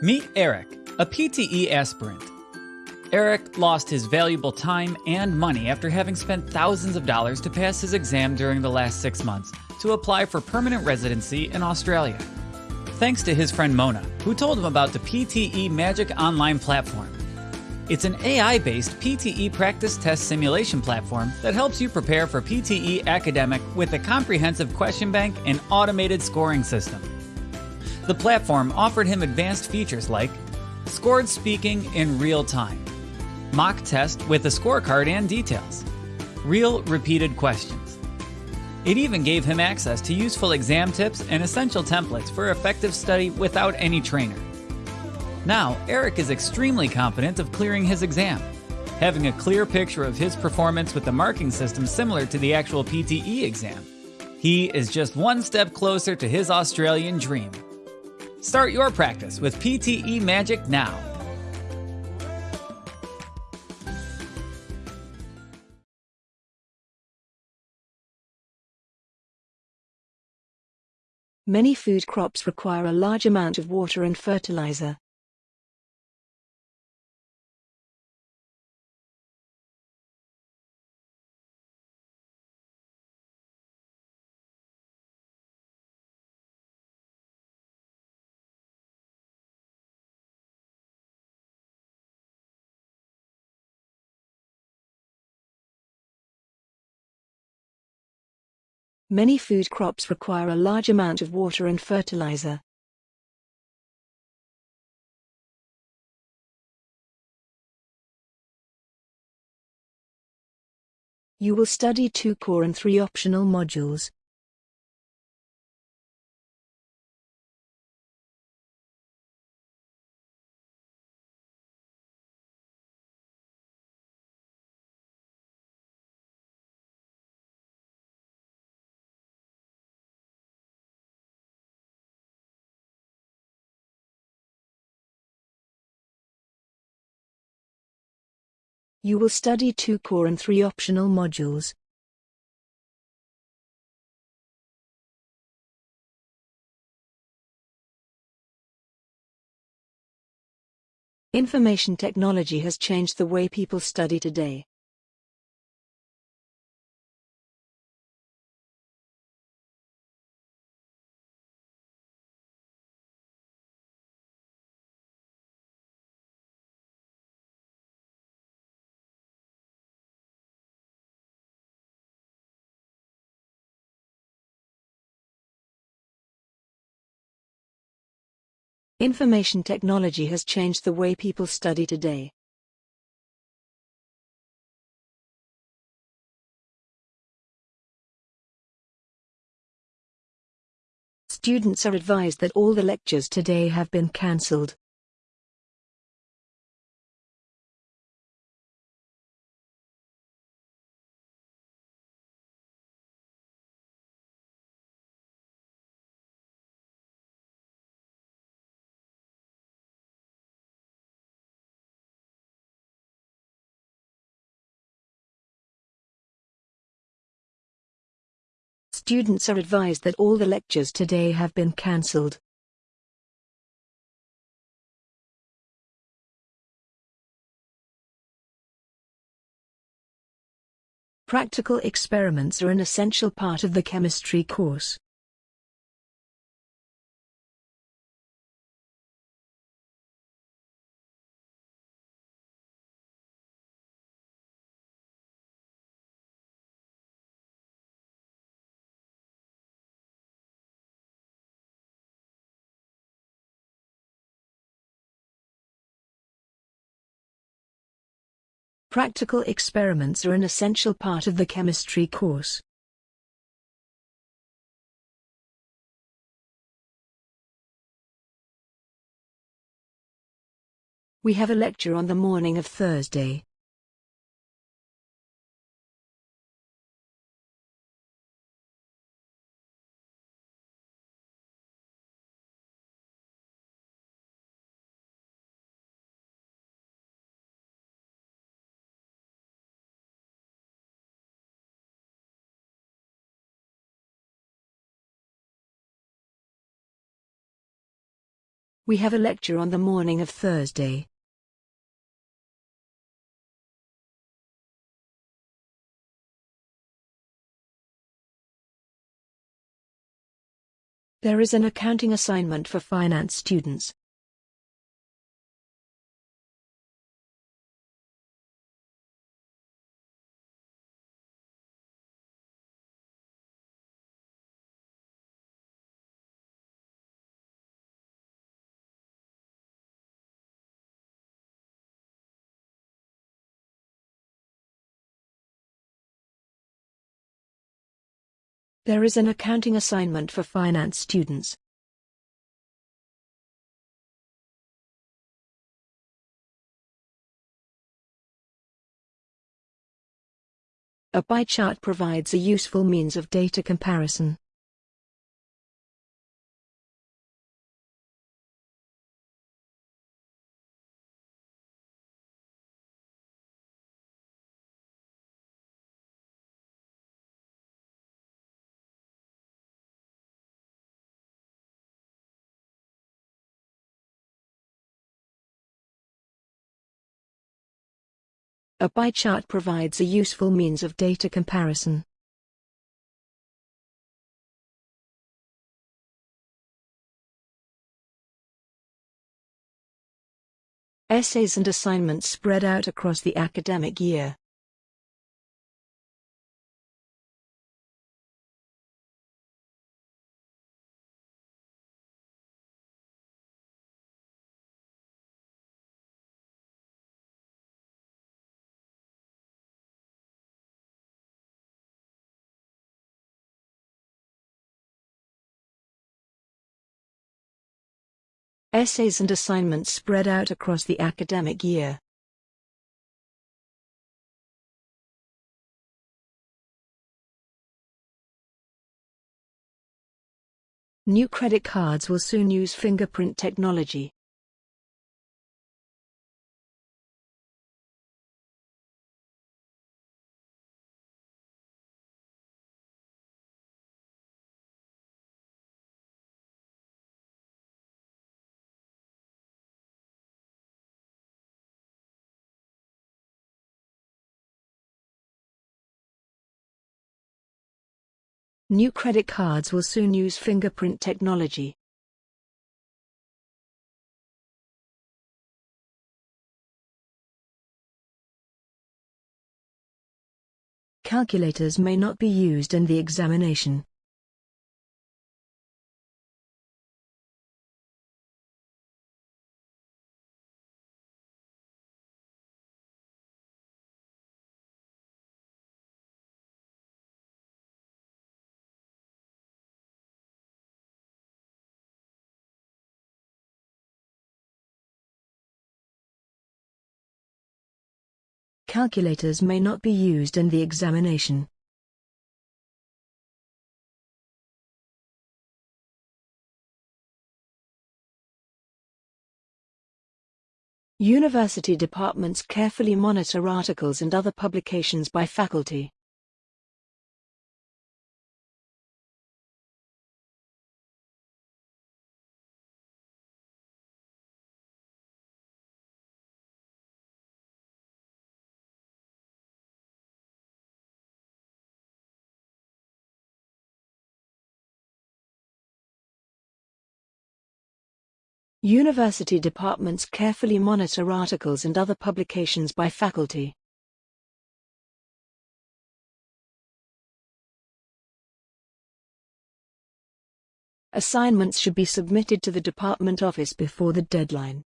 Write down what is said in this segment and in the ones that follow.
Meet Eric, a PTE aspirant. Eric lost his valuable time and money after having spent thousands of dollars to pass his exam during the last six months to apply for permanent residency in Australia. Thanks to his friend Mona, who told him about the PTE Magic Online platform. It's an AI based PTE practice test simulation platform that helps you prepare for PTE academic with a comprehensive question bank and automated scoring system. The platform offered him advanced features like scored speaking in real time, mock test with a scorecard and details, real repeated questions. It even gave him access to useful exam tips and essential templates for effective study without any trainer. Now, Eric is extremely confident of clearing his exam, having a clear picture of his performance with the marking system similar to the actual PTE exam. He is just one step closer to his Australian dream. Start your practice with PTE Magic now. Many food crops require a large amount of water and fertilizer. Many food crops require a large amount of water and fertilizer. You will study two core and three optional modules. You will study two core and three optional modules. Information technology has changed the way people study today. Information technology has changed the way people study today. Students are advised that all the lectures today have been cancelled. Students are advised that all the lectures today have been cancelled. Practical experiments are an essential part of the chemistry course. Practical experiments are an essential part of the chemistry course. We have a lecture on the morning of Thursday. We have a lecture on the morning of Thursday. There is an accounting assignment for finance students. There is an accounting assignment for finance students. A pie chart provides a useful means of data comparison. A pie chart provides a useful means of data comparison. Essays and assignments spread out across the academic year. Essays and assignments spread out across the academic year. New credit cards will soon use fingerprint technology. New credit cards will soon use fingerprint technology. Calculators may not be used in the examination. Calculators may not be used in the examination. University departments carefully monitor articles and other publications by faculty. University departments carefully monitor articles and other publications by faculty. Assignments should be submitted to the department office before the deadline.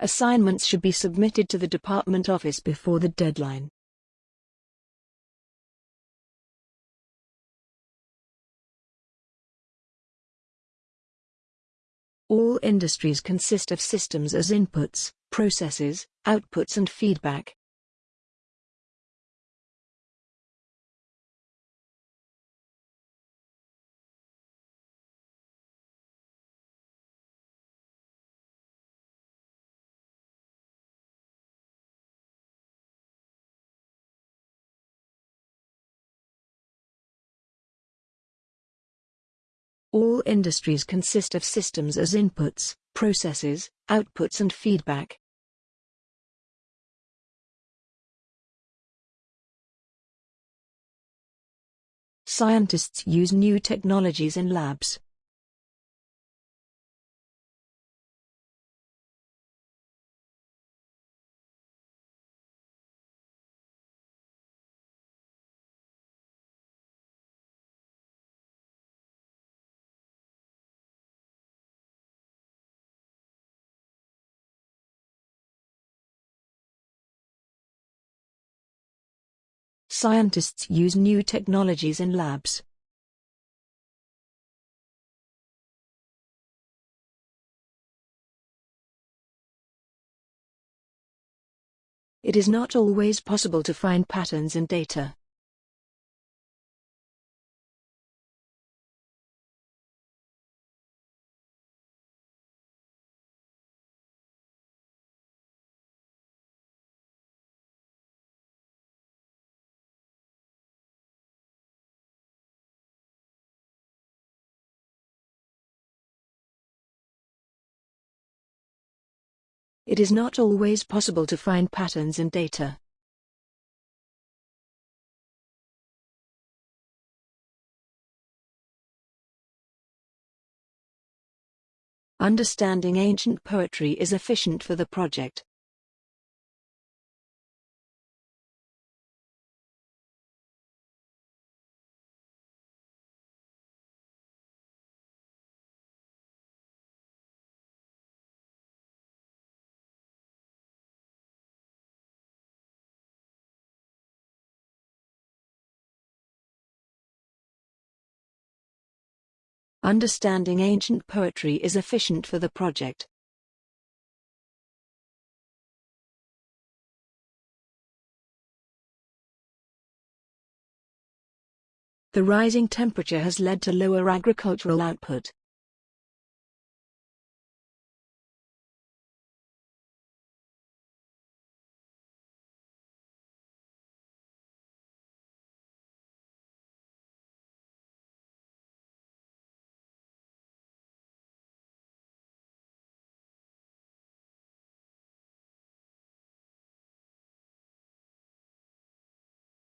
Assignments should be submitted to the department office before the deadline. All industries consist of systems as inputs, processes, outputs and feedback. All industries consist of systems as inputs, processes, outputs and feedback. Scientists use new technologies in labs. Scientists use new technologies in labs. It is not always possible to find patterns in data. It is not always possible to find patterns in data. Understanding ancient poetry is efficient for the project. Understanding ancient poetry is efficient for the project. The rising temperature has led to lower agricultural output.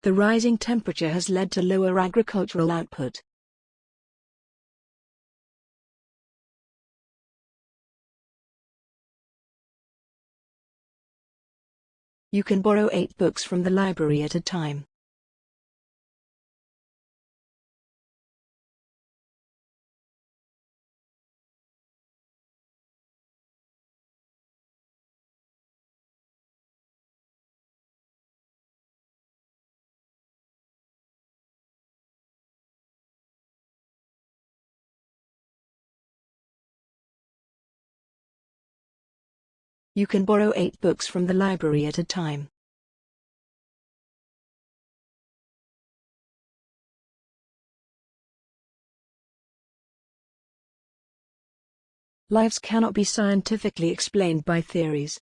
The rising temperature has led to lower agricultural output. You can borrow eight books from the library at a time. You can borrow eight books from the library at a time. Lives cannot be scientifically explained by theories.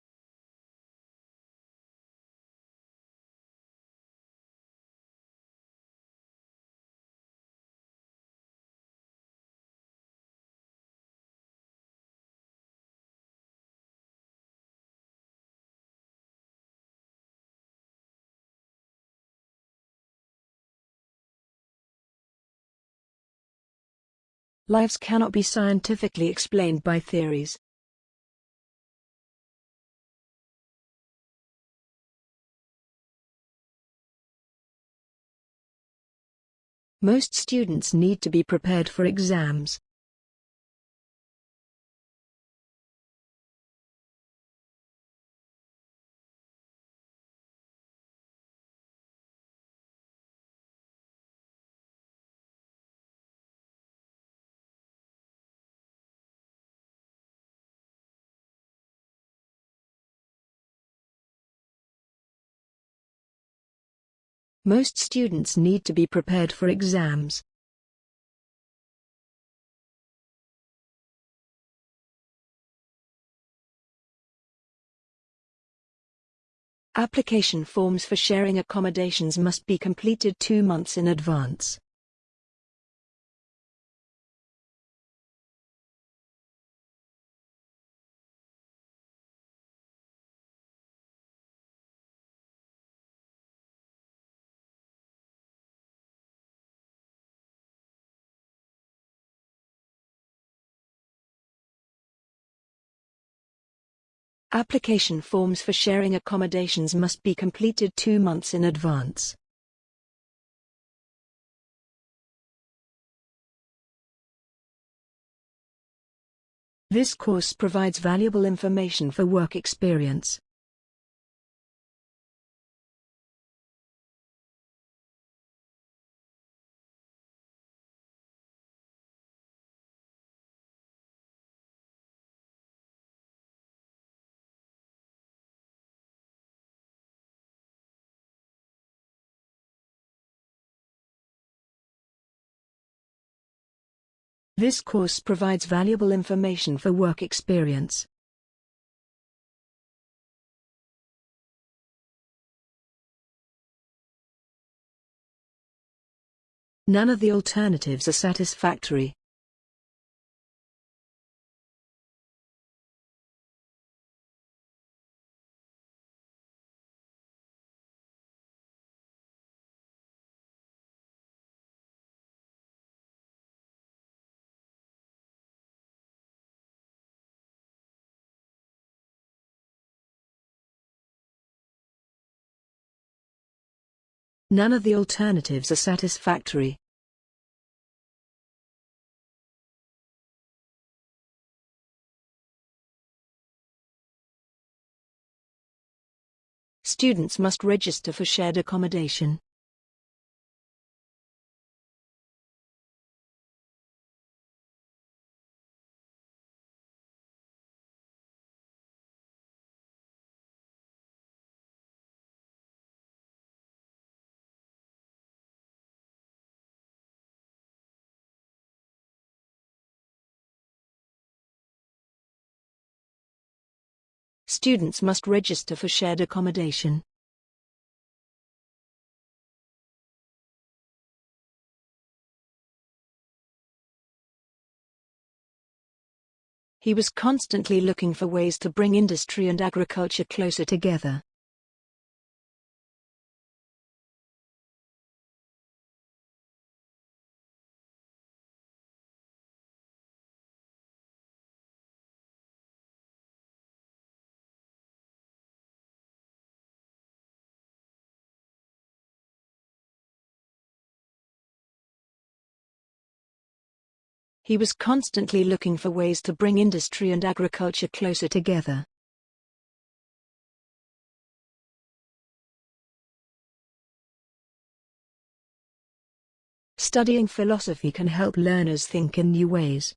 Lives cannot be scientifically explained by theories. Most students need to be prepared for exams. Most students need to be prepared for exams. Application forms for sharing accommodations must be completed two months in advance. Application forms for sharing accommodations must be completed two months in advance. This course provides valuable information for work experience. This course provides valuable information for work experience. None of the alternatives are satisfactory. None of the alternatives are satisfactory. Students must register for shared accommodation. Students must register for shared accommodation. He was constantly looking for ways to bring industry and agriculture closer together. He was constantly looking for ways to bring industry and agriculture closer together. Studying philosophy can help learners think in new ways.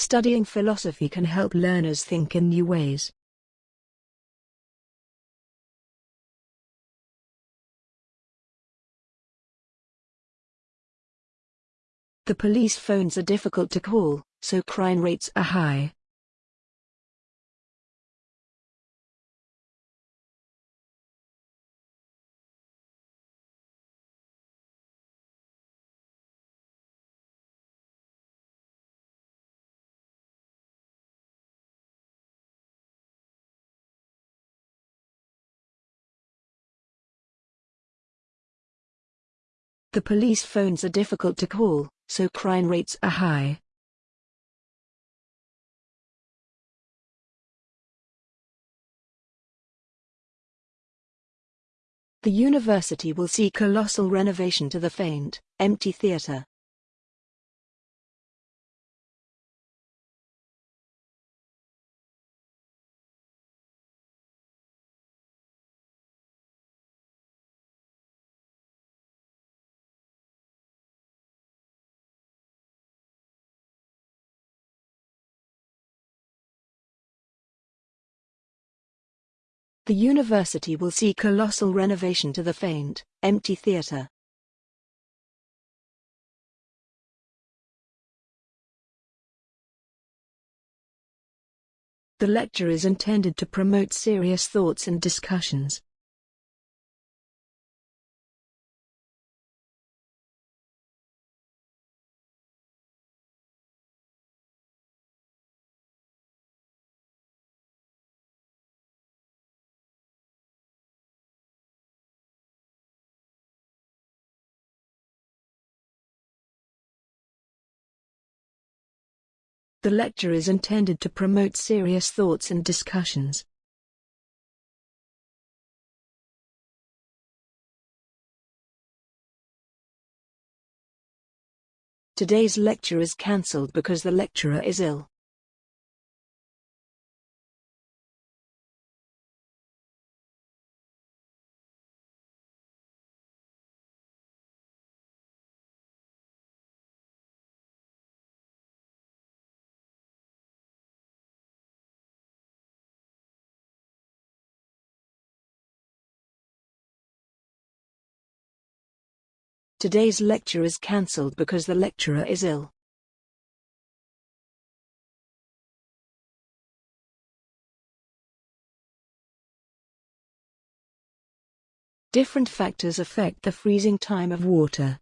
Studying philosophy can help learners think in new ways. The police phones are difficult to call, so crime rates are high. The police phones are difficult to call, so crime rates are high. The university will see colossal renovation to the faint, empty theatre. The university will see colossal renovation to the faint, empty theatre. The lecture is intended to promote serious thoughts and discussions. The lecture is intended to promote serious thoughts and discussions. Today's lecture is cancelled because the lecturer is ill. Today's lecture is cancelled because the lecturer is ill. Different factors affect the freezing time of water.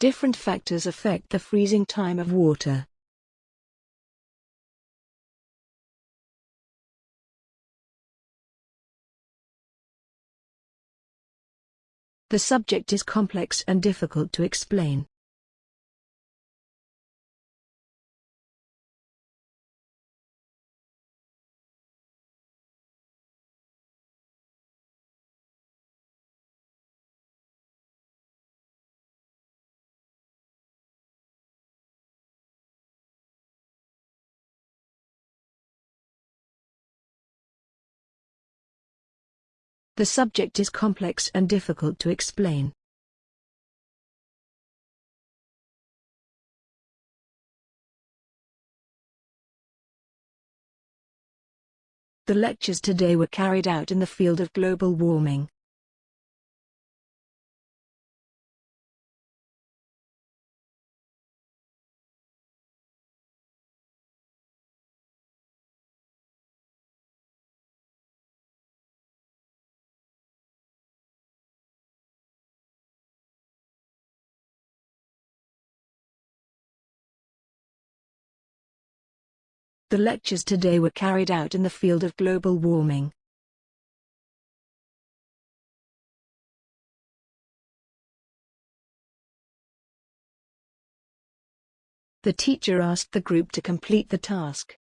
Different factors affect the freezing time of water. The subject is complex and difficult to explain. The subject is complex and difficult to explain. The lectures today were carried out in the field of global warming. The lectures today were carried out in the field of global warming. The teacher asked the group to complete the task.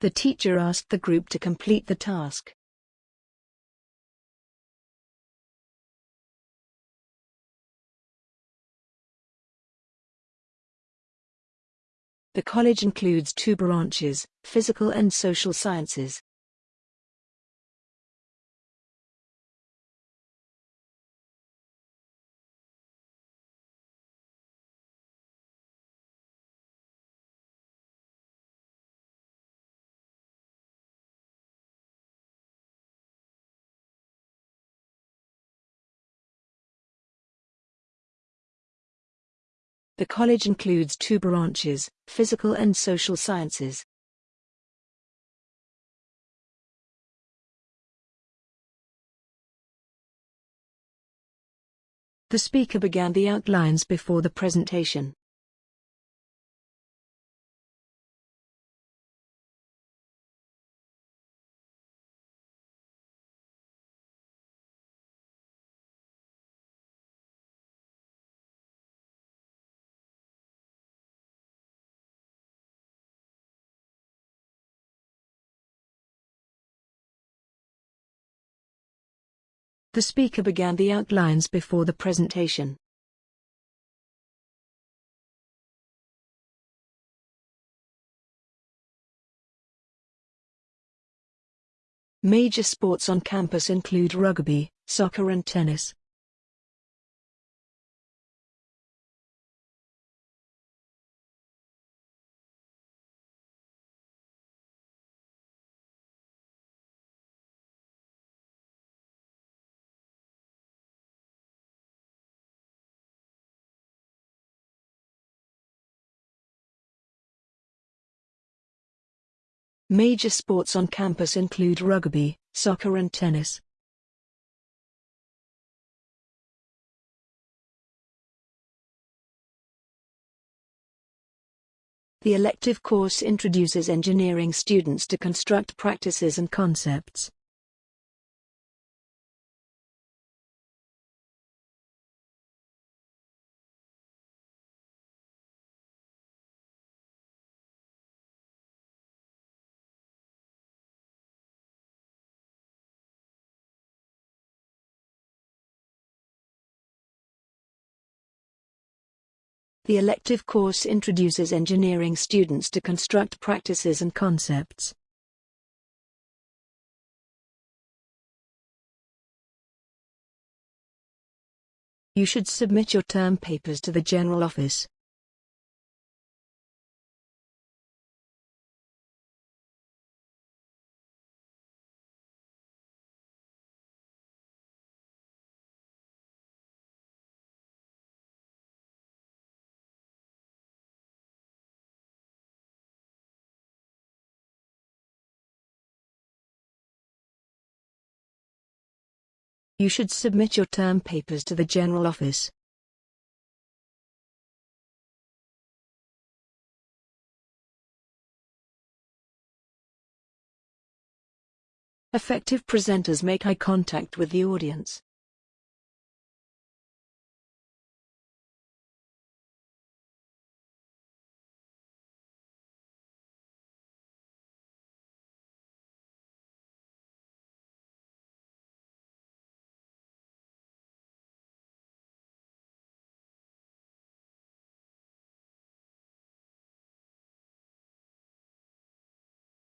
The teacher asked the group to complete the task. The college includes two branches, physical and social sciences. The college includes two branches, physical and social sciences. The speaker began the outlines before the presentation. The speaker began the outlines before the presentation. Major sports on campus include rugby, soccer and tennis. Major sports on campus include rugby, soccer and tennis. The elective course introduces engineering students to construct practices and concepts. The elective course introduces engineering students to construct practices and concepts. You should submit your term papers to the General Office. You should submit your term papers to the General Office. Effective presenters make eye contact with the audience.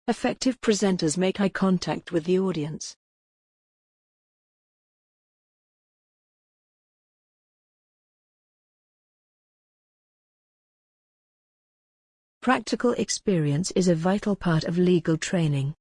Effective presenters make eye contact with the audience. Practical experience is a vital part of legal training.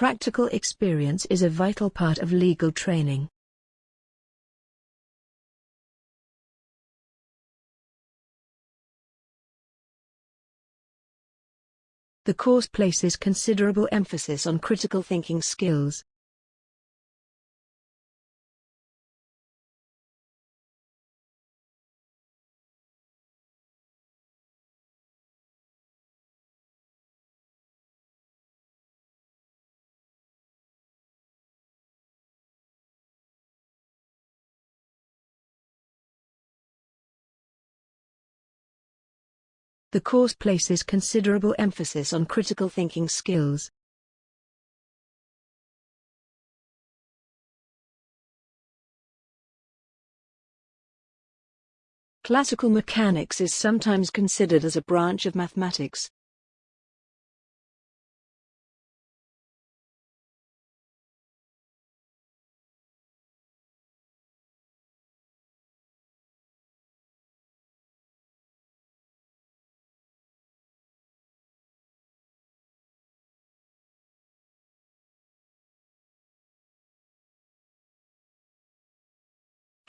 Practical experience is a vital part of legal training. The course places considerable emphasis on critical thinking skills. The course places considerable emphasis on critical thinking skills. Classical mechanics is sometimes considered as a branch of mathematics.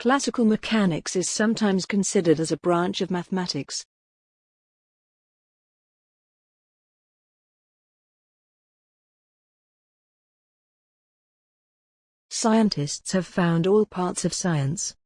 Classical mechanics is sometimes considered as a branch of mathematics. Scientists have found all parts of science.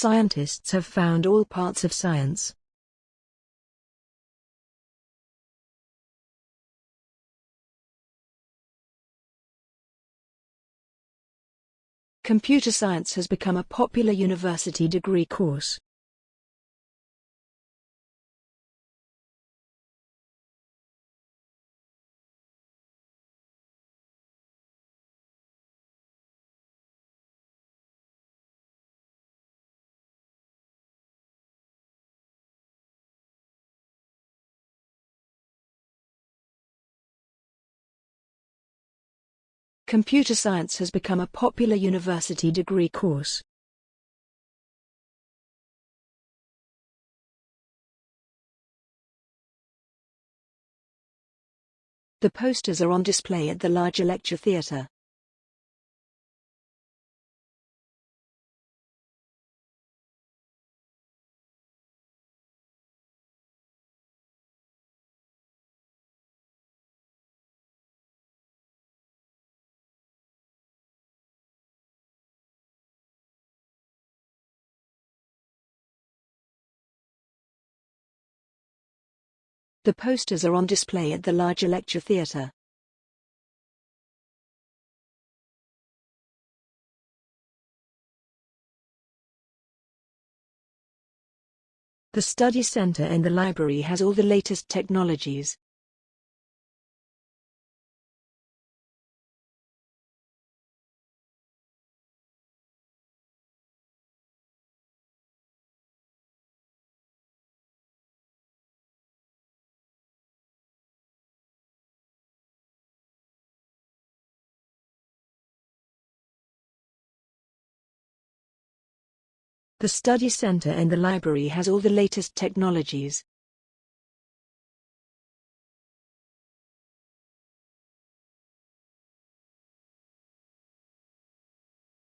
Scientists have found all parts of science. Computer science has become a popular university degree course. Computer science has become a popular university degree course. The posters are on display at the larger lecture theatre. The posters are on display at the larger lecture theatre. The study center and the library has all the latest technologies. The study center and the library has all the latest technologies.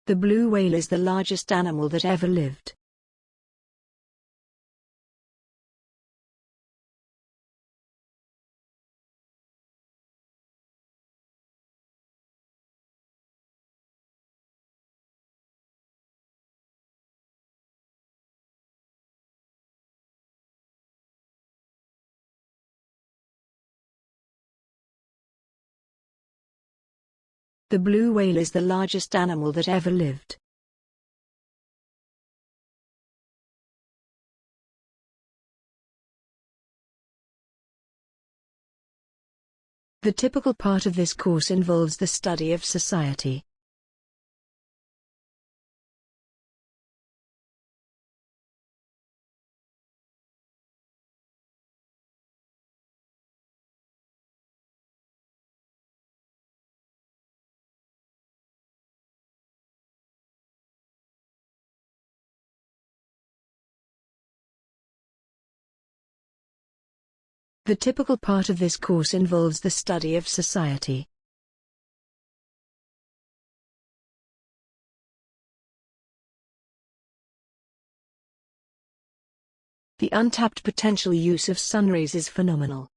The blue whale is the largest animal that ever lived. The blue whale is the largest animal that ever lived. The typical part of this course involves the study of society. The typical part of this course involves the study of society. The untapped potential use of sunrays is phenomenal.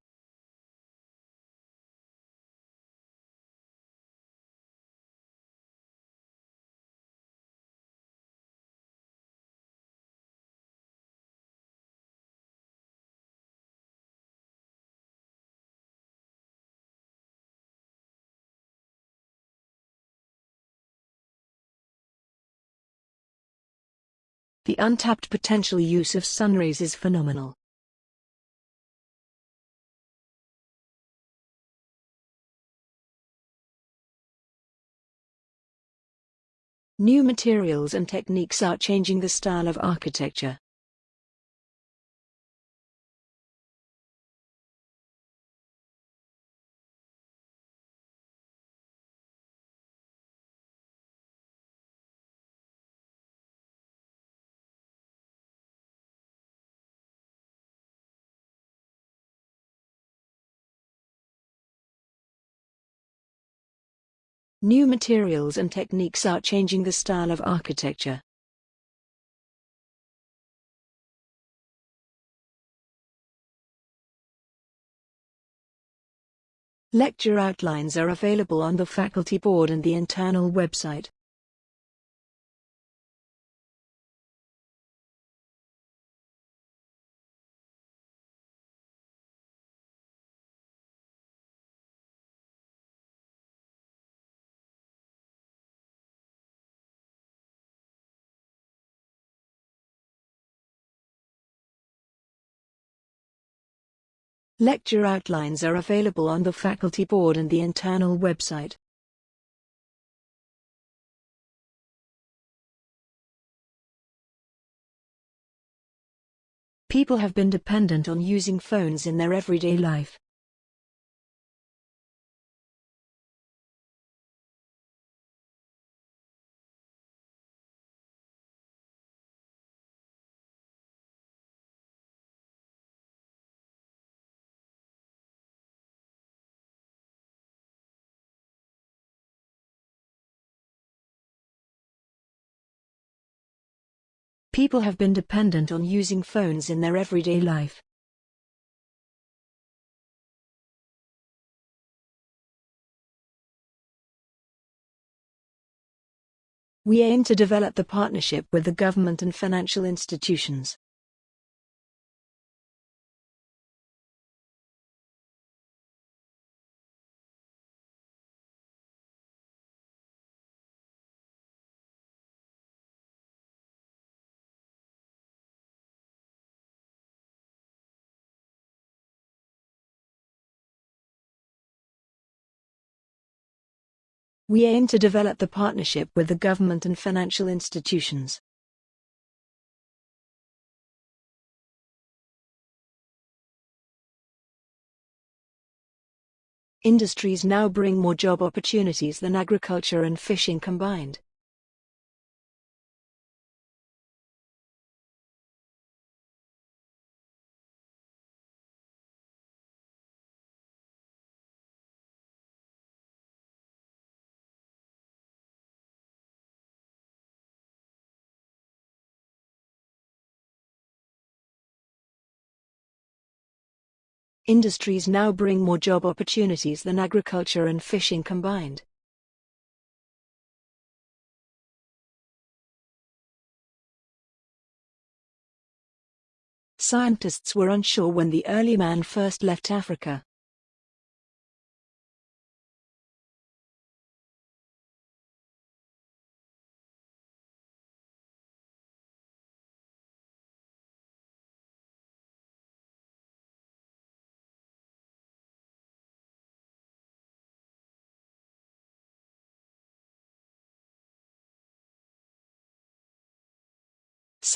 The untapped potential use of sunrays is phenomenal. New materials and techniques are changing the style of architecture. New materials and techniques are changing the style of architecture. Lecture outlines are available on the faculty board and the internal website. Lecture outlines are available on the faculty board and the internal website. People have been dependent on using phones in their everyday life. People have been dependent on using phones in their everyday life. We aim to develop the partnership with the government and financial institutions. We aim to develop the partnership with the government and financial institutions. Industries now bring more job opportunities than agriculture and fishing combined. Industries now bring more job opportunities than agriculture and fishing combined. Scientists were unsure when the early man first left Africa.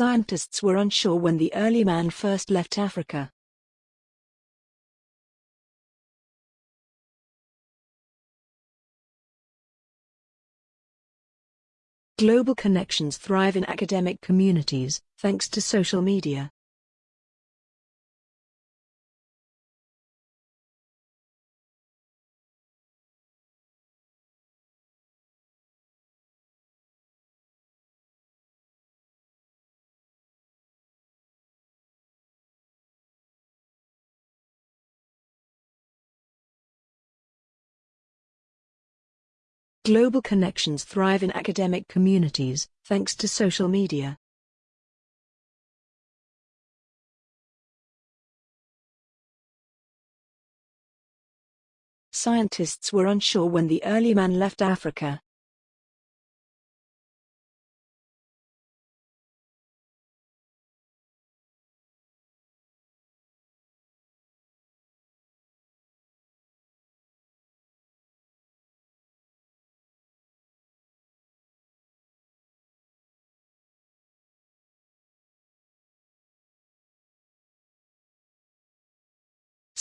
Scientists were unsure when the early man first left Africa. Global connections thrive in academic communities, thanks to social media. Global connections thrive in academic communities, thanks to social media. Scientists were unsure when the early man left Africa.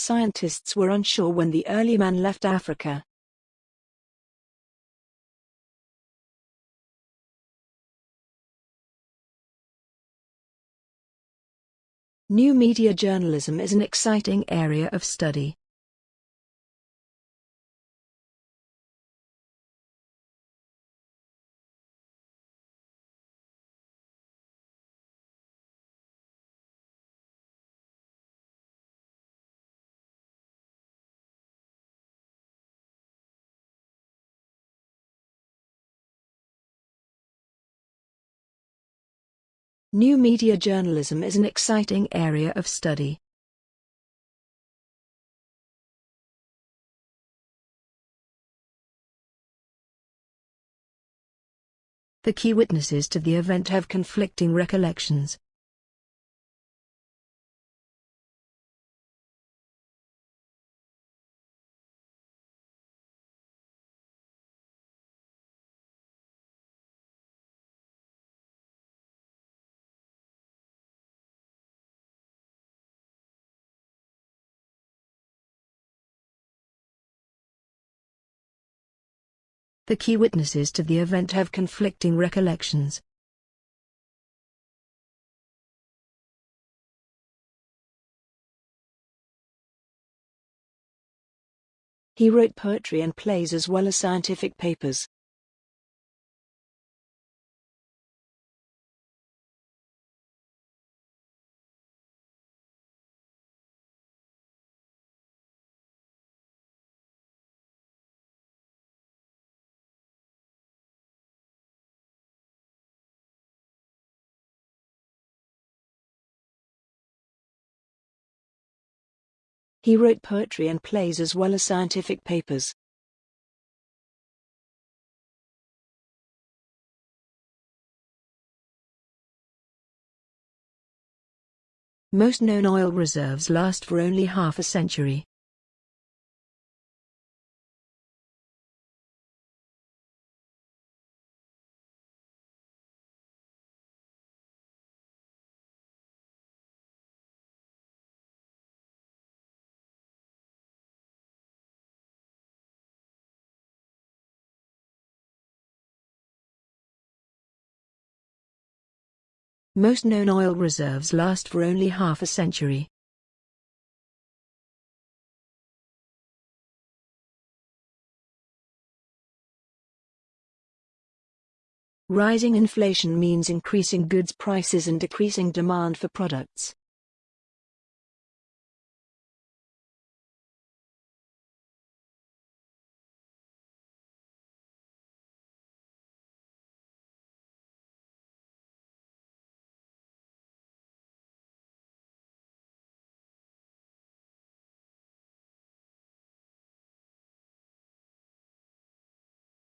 Scientists were unsure when the early man left Africa. New media journalism is an exciting area of study. New media journalism is an exciting area of study. The key witnesses to the event have conflicting recollections. The key witnesses to the event have conflicting recollections. He wrote poetry and plays as well as scientific papers. He wrote poetry and plays as well as scientific papers. Most known oil reserves last for only half a century. Most known oil reserves last for only half a century. Rising inflation means increasing goods prices and decreasing demand for products.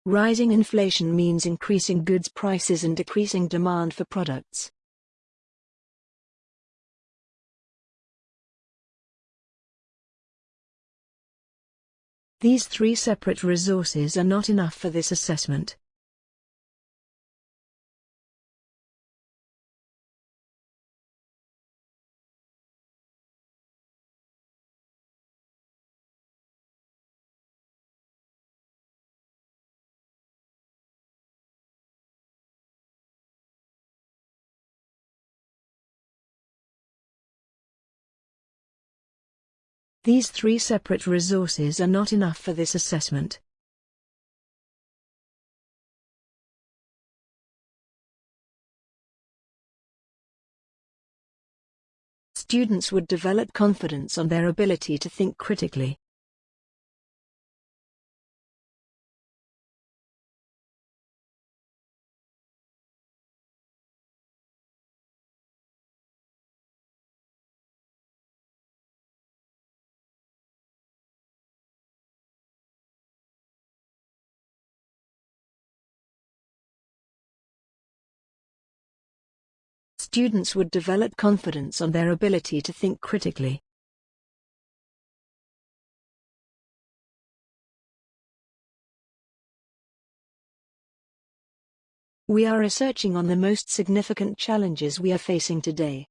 Rising inflation means increasing goods prices and decreasing demand for products. These three separate resources are not enough for this assessment. These three separate resources are not enough for this assessment. Students would develop confidence on their ability to think critically. Students would develop confidence on their ability to think critically. We are researching on the most significant challenges we are facing today.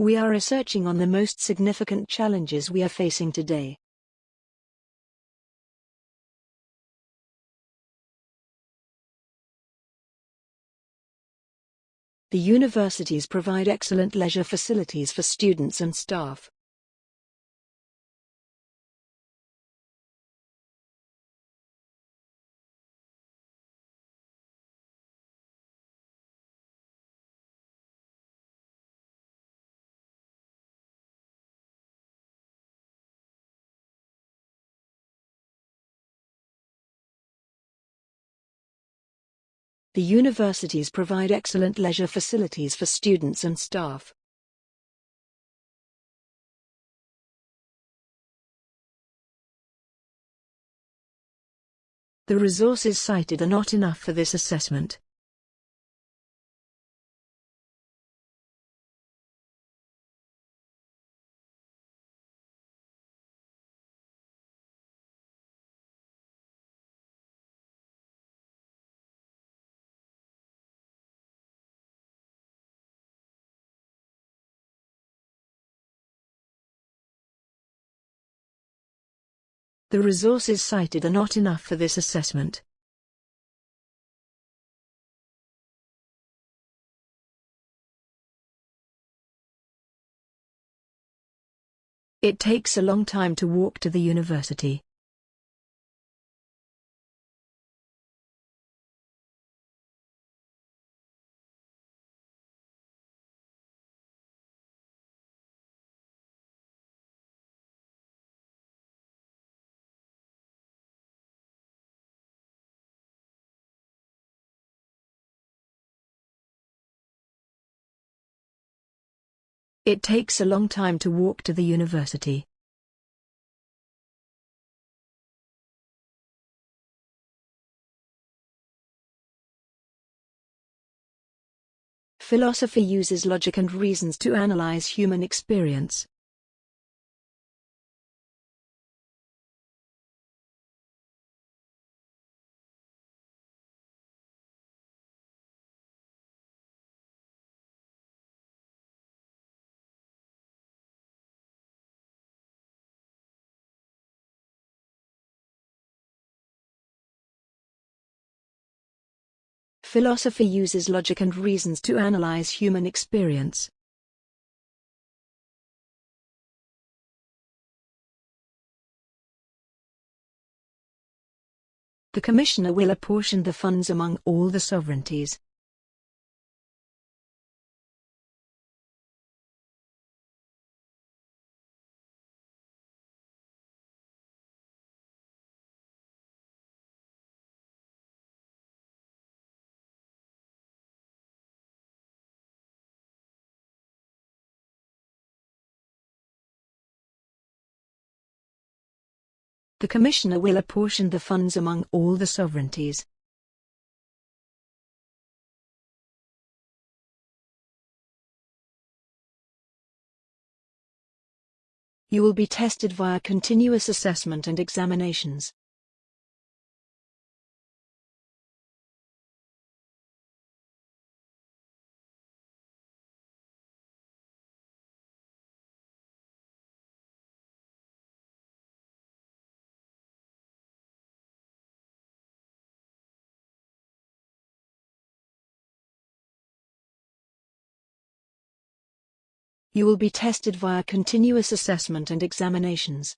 We are researching on the most significant challenges we are facing today. The universities provide excellent leisure facilities for students and staff. The universities provide excellent leisure facilities for students and staff. The resources cited are not enough for this assessment. The resources cited are not enough for this assessment. It takes a long time to walk to the university. It takes a long time to walk to the university. Philosophy uses logic and reasons to analyze human experience. Philosophy uses logic and reasons to analyze human experience. The Commissioner will apportion the funds among all the sovereignties. The Commissioner will apportion the funds among all the sovereignties. You will be tested via continuous assessment and examinations. You will be tested via continuous assessment and examinations.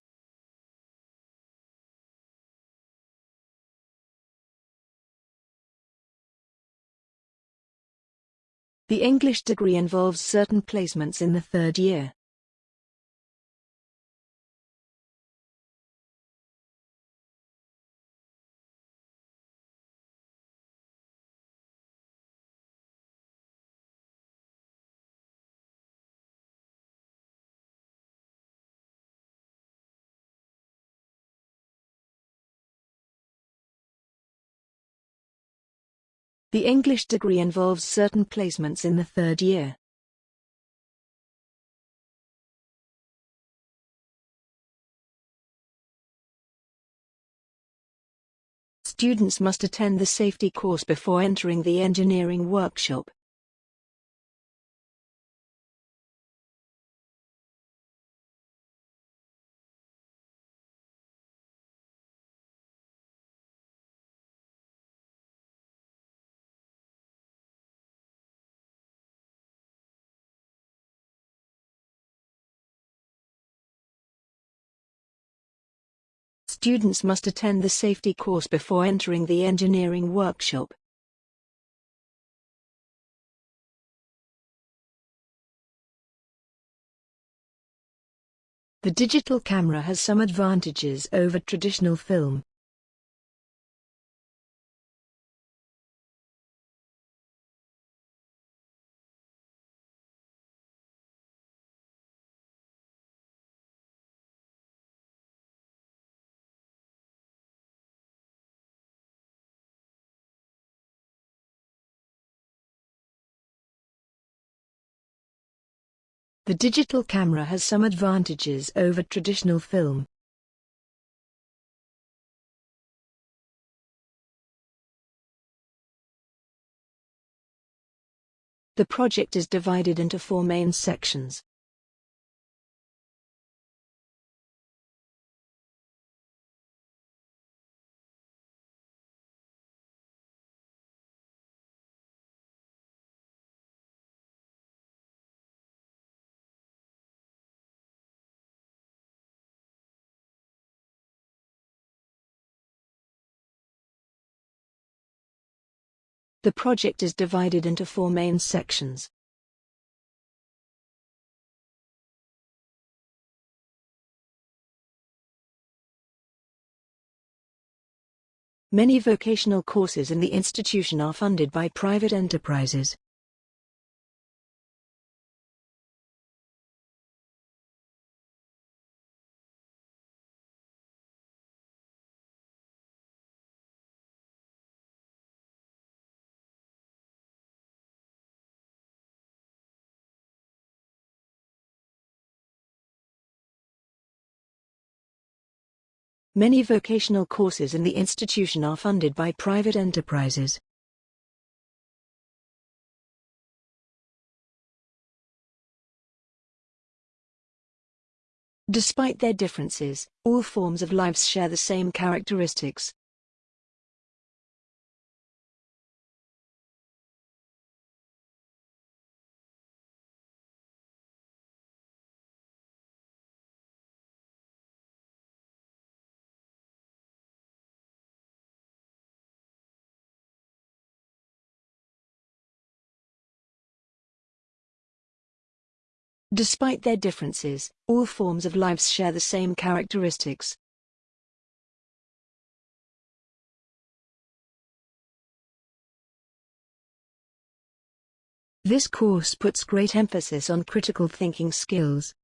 The English degree involves certain placements in the third year. The English degree involves certain placements in the third year. Students must attend the safety course before entering the engineering workshop. Students must attend the safety course before entering the engineering workshop. The digital camera has some advantages over traditional film. The digital camera has some advantages over traditional film. The project is divided into four main sections. The project is divided into four main sections. Many vocational courses in the institution are funded by private enterprises. Many vocational courses in the institution are funded by private enterprises. Despite their differences, all forms of lives share the same characteristics. Despite their differences, all forms of lives share the same characteristics. This course puts great emphasis on critical thinking skills.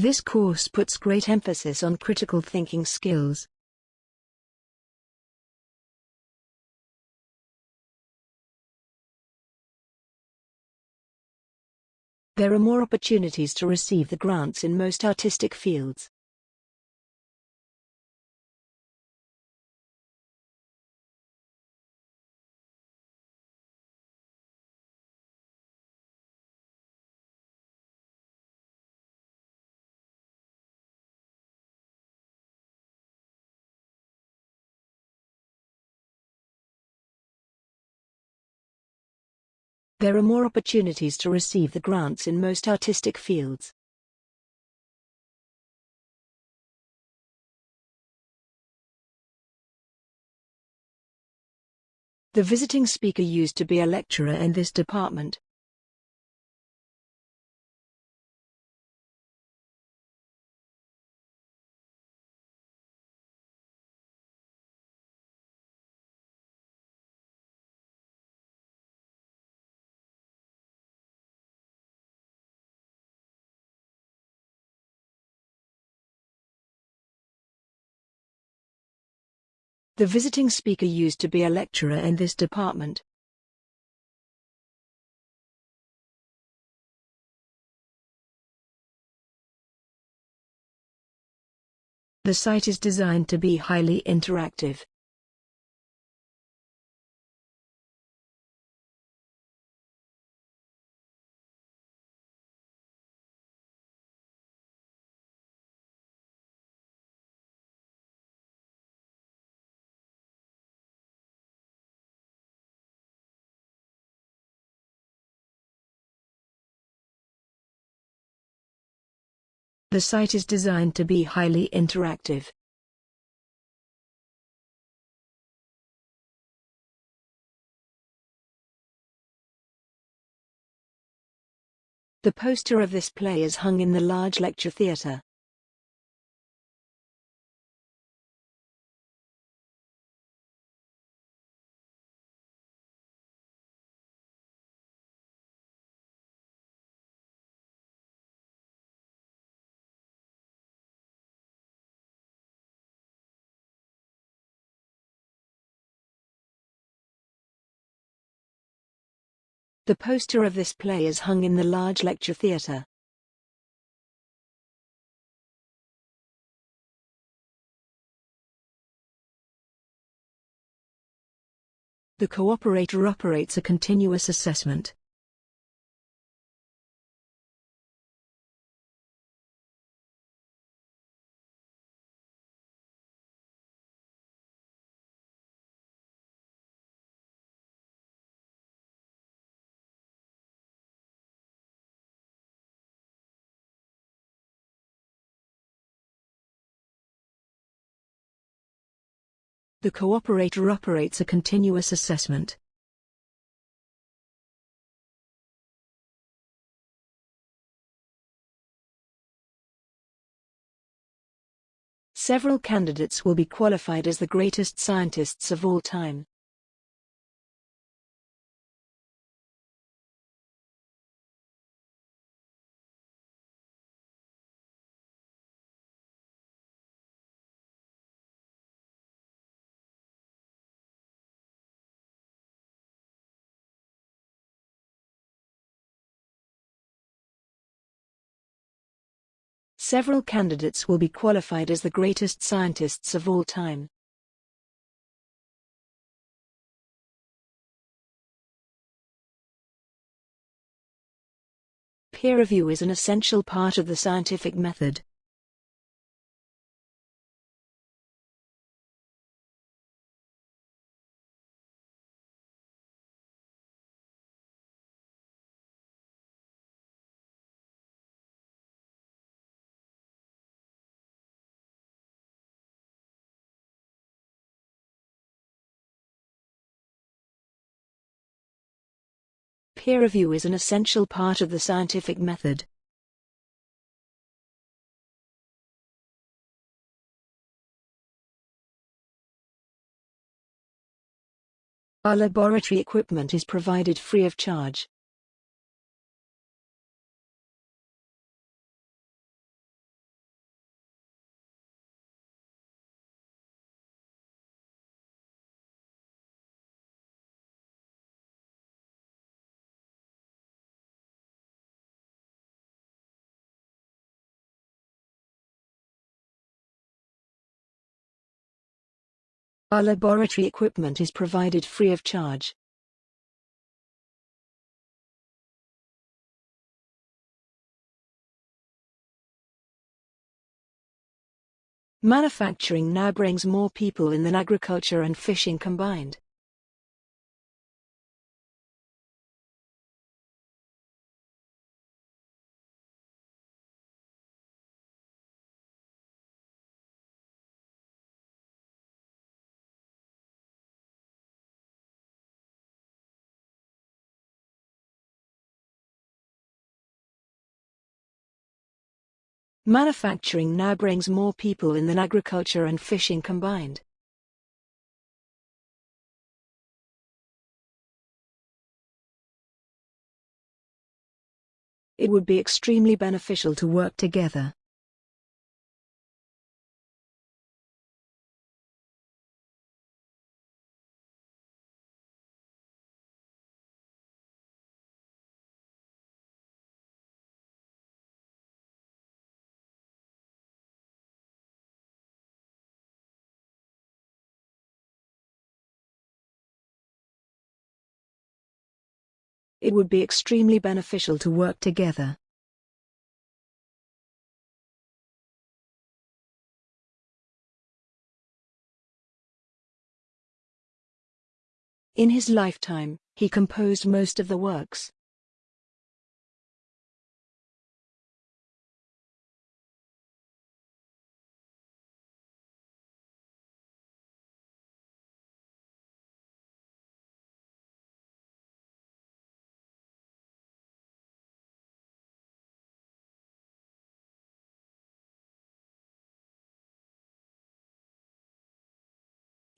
This course puts great emphasis on critical thinking skills. There are more opportunities to receive the grants in most artistic fields. There are more opportunities to receive the grants in most artistic fields. The visiting speaker used to be a lecturer in this department. The visiting speaker used to be a lecturer in this department. The site is designed to be highly interactive. The site is designed to be highly interactive. The poster of this play is hung in the large lecture theatre. The poster of this play is hung in the large lecture theatre. The cooperator operates a continuous assessment. The cooperator operates a continuous assessment. Several candidates will be qualified as the greatest scientists of all time. Several candidates will be qualified as the greatest scientists of all time. Peer review is an essential part of the scientific method. Peer review is an essential part of the scientific method. Our laboratory equipment is provided free of charge. Our laboratory equipment is provided free of charge. Manufacturing now brings more people in than agriculture and fishing combined. Manufacturing now brings more people in than agriculture and fishing combined. It would be extremely beneficial to work together. It would be extremely beneficial to work together. In his lifetime, he composed most of the works.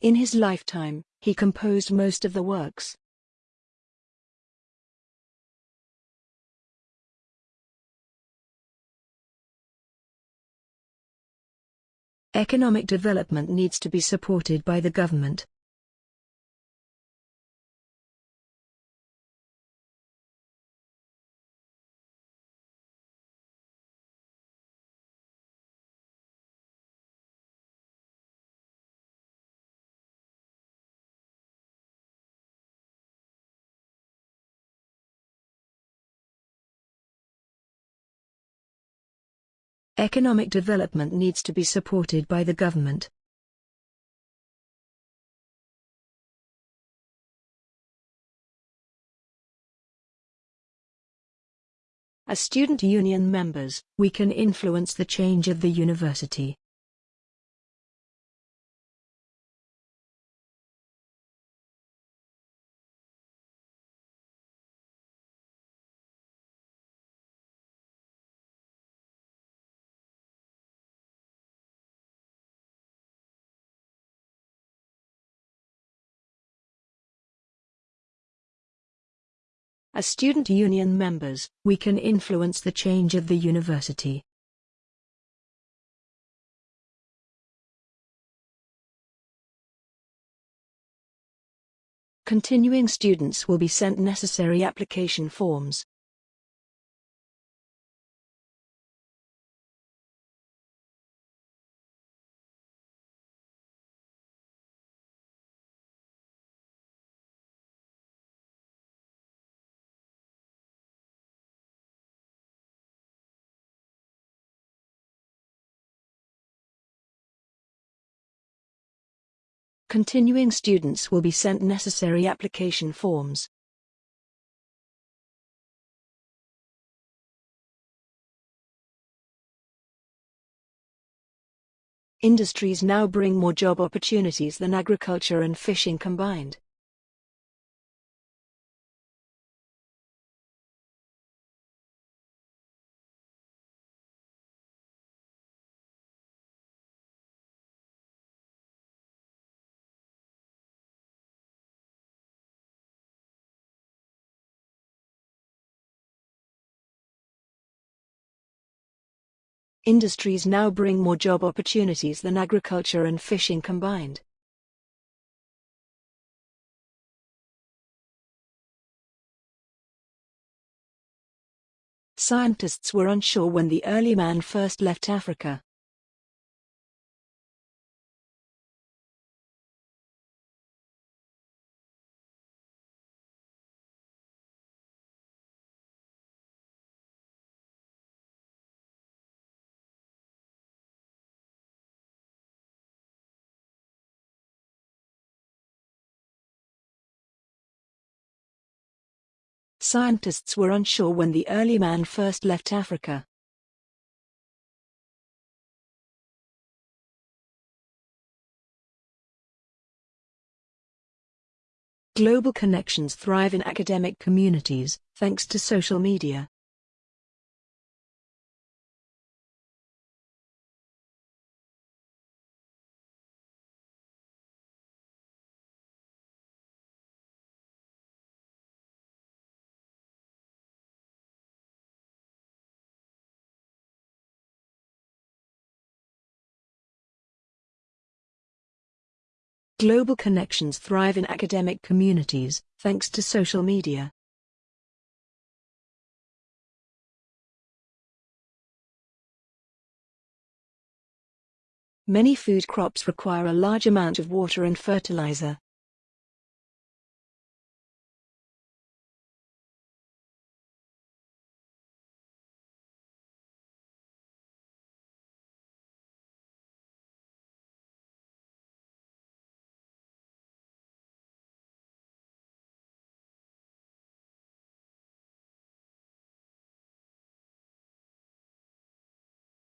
In his lifetime, he composed most of the works. Economic development needs to be supported by the government. Economic development needs to be supported by the government. As student union members, we can influence the change of the university. As student union members, we can influence the change of the university. Continuing students will be sent necessary application forms. Continuing students will be sent necessary application forms. Industries now bring more job opportunities than agriculture and fishing combined. Industries now bring more job opportunities than agriculture and fishing combined. Scientists were unsure when the early man first left Africa. Scientists were unsure when the early man first left Africa. Global connections thrive in academic communities, thanks to social media. Global connections thrive in academic communities, thanks to social media. Many food crops require a large amount of water and fertilizer.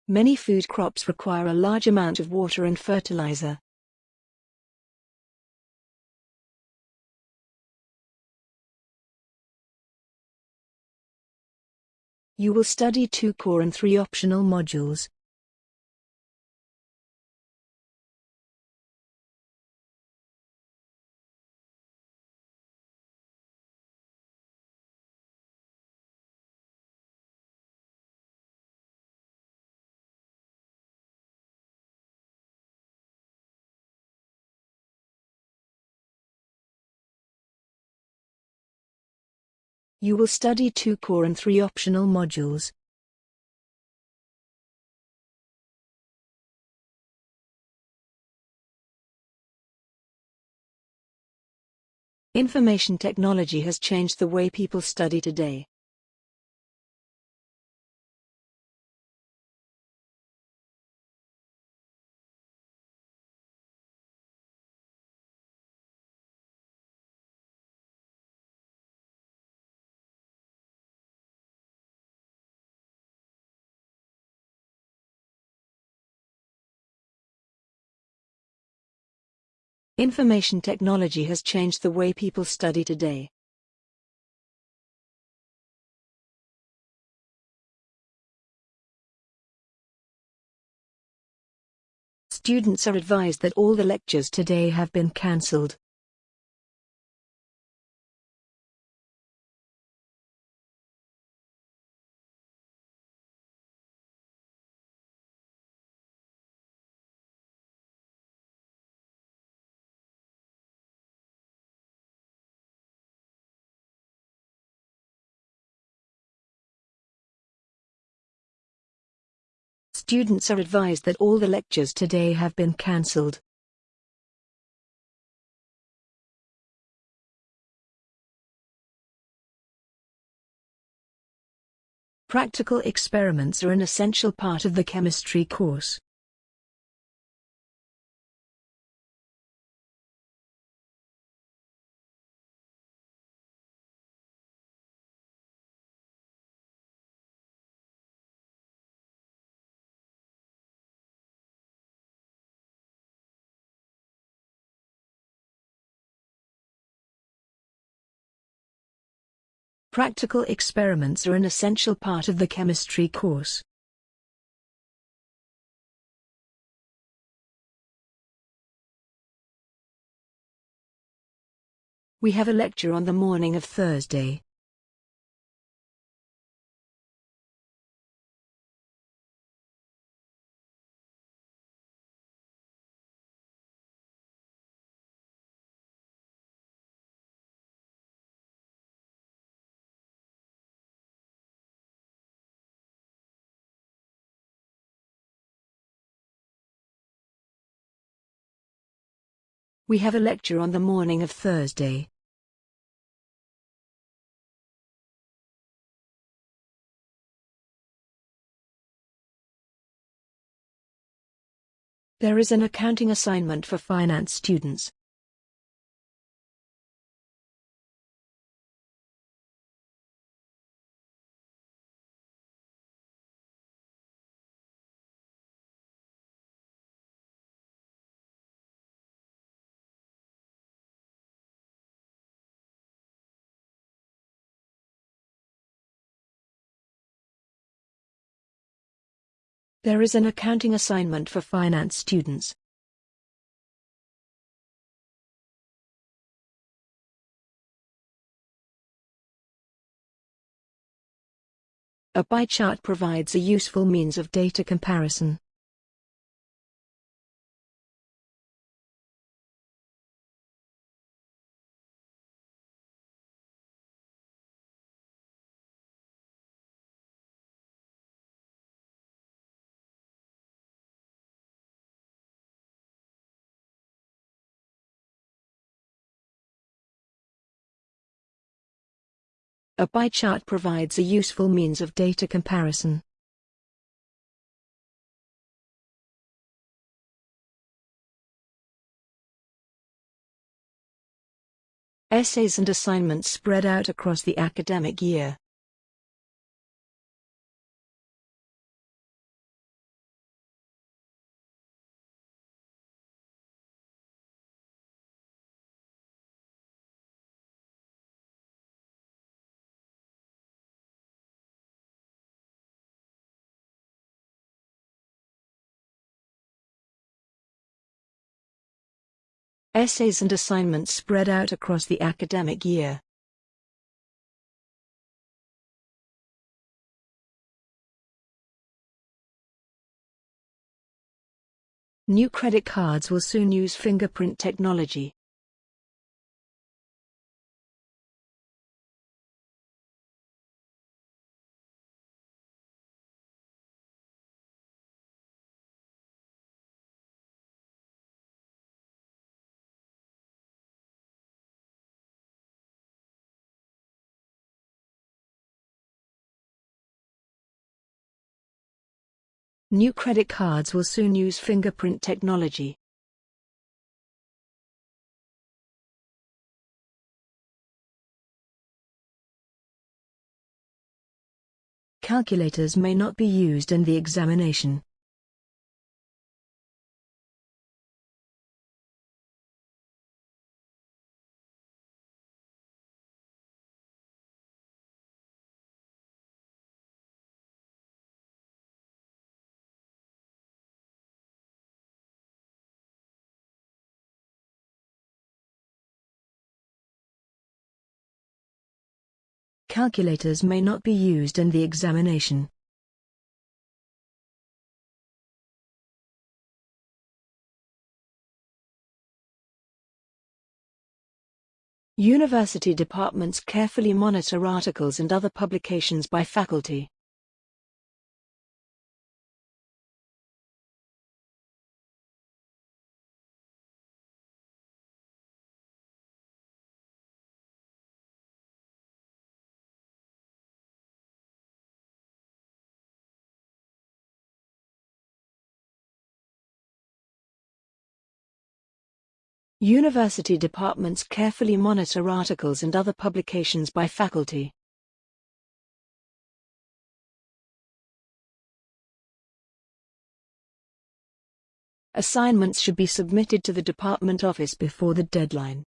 Many food crops require a large amount of water and fertilizer. You will study two core and three optional modules. You will study two core and three optional modules. Information technology has changed the way people study today. Information technology has changed the way people study today. Students are advised that all the lectures today have been cancelled. Students are advised that all the lectures today have been cancelled. Practical experiments are an essential part of the chemistry course. Practical experiments are an essential part of the chemistry course. We have a lecture on the morning of Thursday. We have a lecture on the morning of Thursday. There is an accounting assignment for finance students. There is an accounting assignment for finance students. A pie chart provides a useful means of data comparison. A pie chart provides a useful means of data comparison. Essays and assignments spread out across the academic year. Essays and assignments spread out across the academic year. New credit cards will soon use fingerprint technology. New credit cards will soon use fingerprint technology. Calculators may not be used in the examination. Calculators may not be used in the examination. University departments carefully monitor articles and other publications by faculty. University departments carefully monitor articles and other publications by faculty. Assignments should be submitted to the department office before the deadline.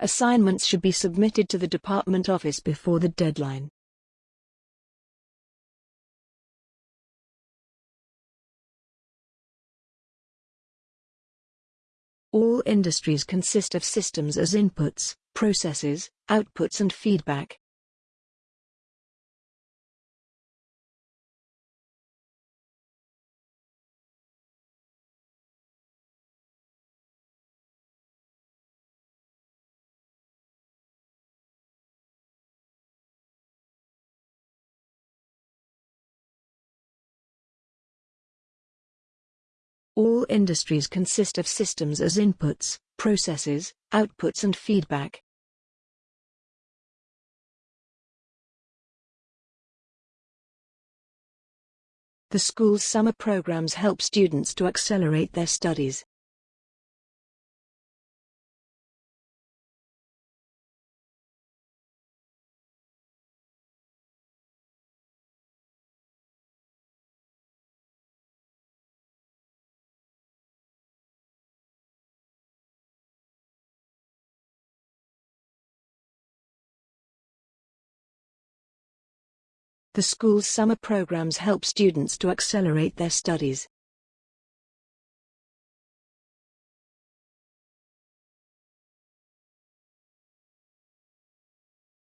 Assignments should be submitted to the department office before the deadline. All industries consist of systems as inputs, processes, outputs and feedback. Industries consist of systems as inputs, processes, outputs and feedback. The school's summer programs help students to accelerate their studies. The school's summer programs help students to accelerate their studies.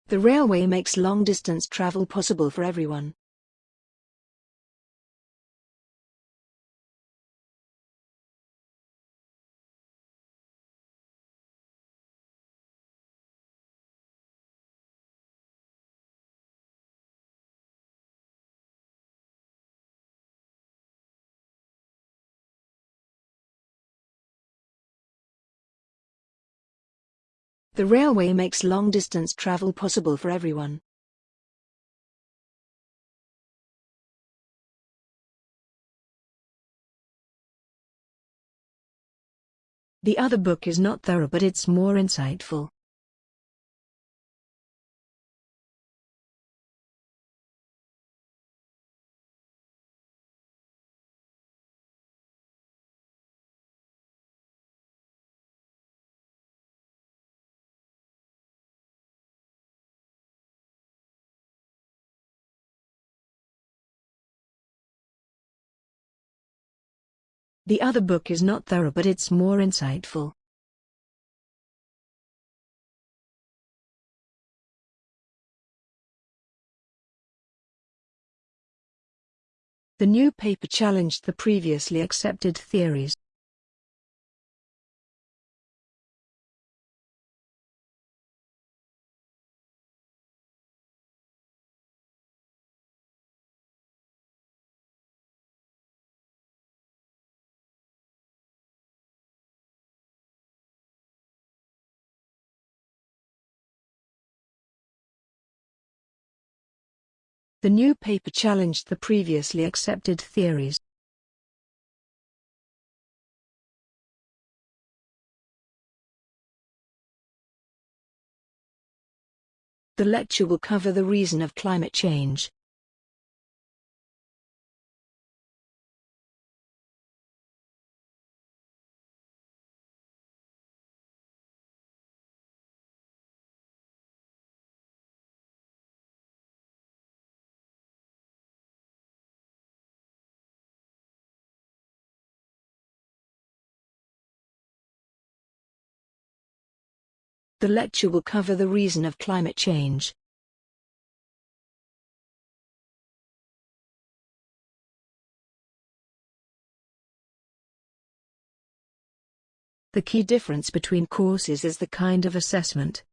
The railway makes long-distance travel possible for everyone. The railway makes long-distance travel possible for everyone. The other book is not thorough but it's more insightful. The other book is not thorough but it's more insightful. The new paper challenged the previously accepted theories. The new paper challenged the previously accepted theories. The lecture will cover the reason of climate change. The lecture will cover the reason of climate change. The key difference between courses is the kind of assessment.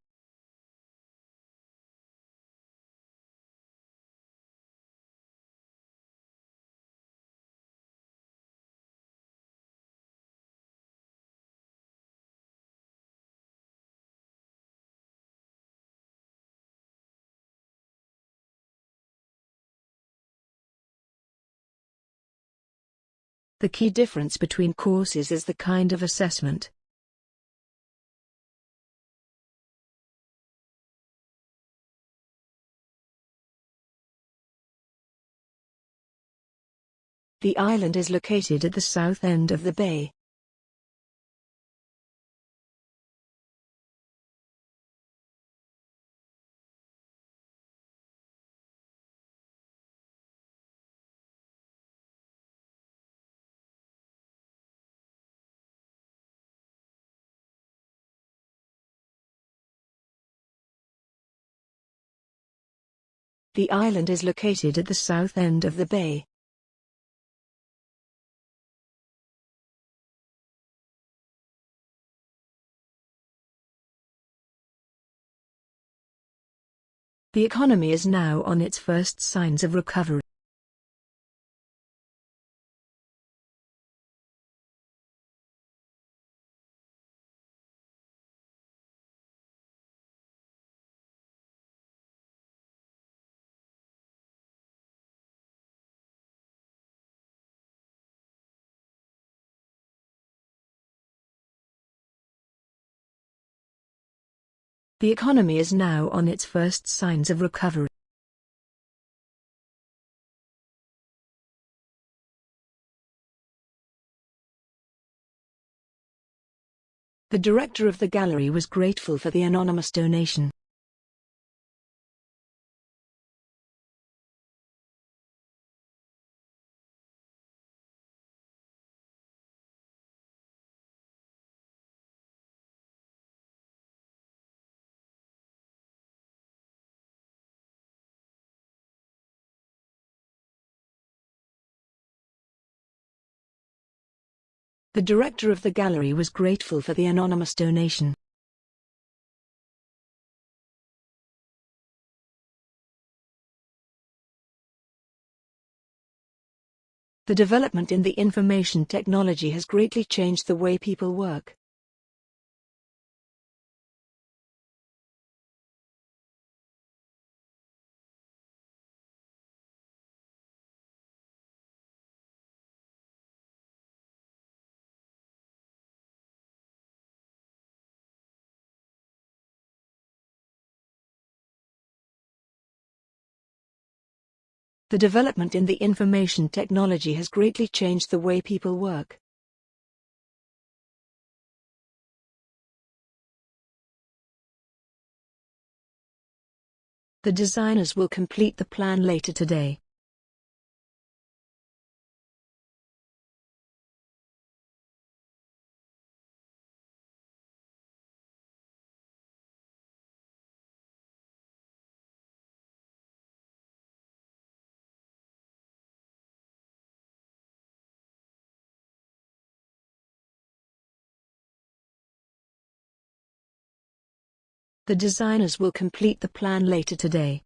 The key difference between courses is the kind of assessment. The island is located at the south end of the bay. The island is located at the south end of the bay. The economy is now on its first signs of recovery. The economy is now on its first signs of recovery. The director of the gallery was grateful for the anonymous donation. The director of the gallery was grateful for the anonymous donation. The development in the information technology has greatly changed the way people work. The development in the information technology has greatly changed the way people work. The designers will complete the plan later today. The designers will complete the plan later today.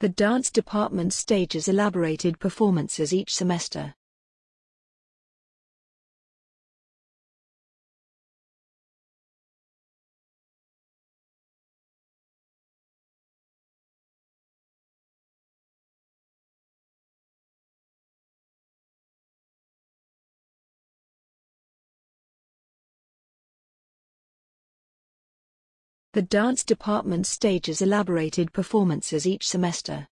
The dance department stages elaborated performances each semester. The dance department stages elaborated performances each semester.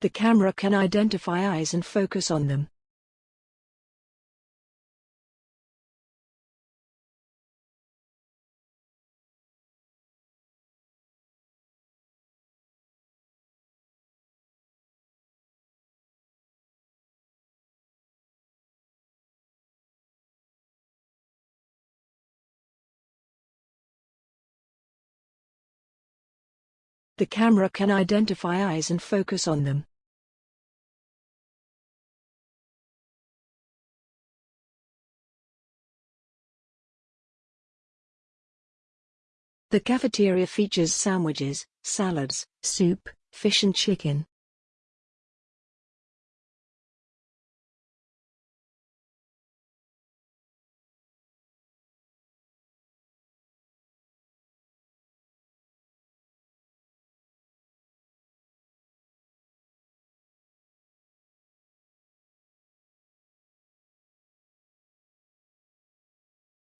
The camera can identify eyes and focus on them. The camera can identify eyes and focus on them. The cafeteria features sandwiches, salads, soup, fish and chicken.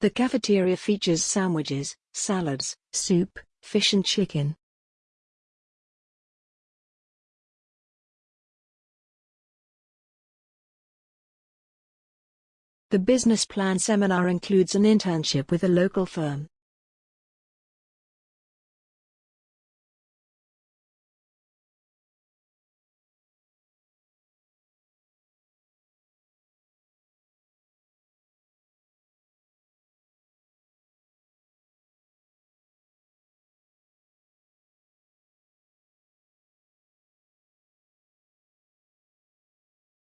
The cafeteria features sandwiches, salads, soup, fish and chicken. The business plan seminar includes an internship with a local firm.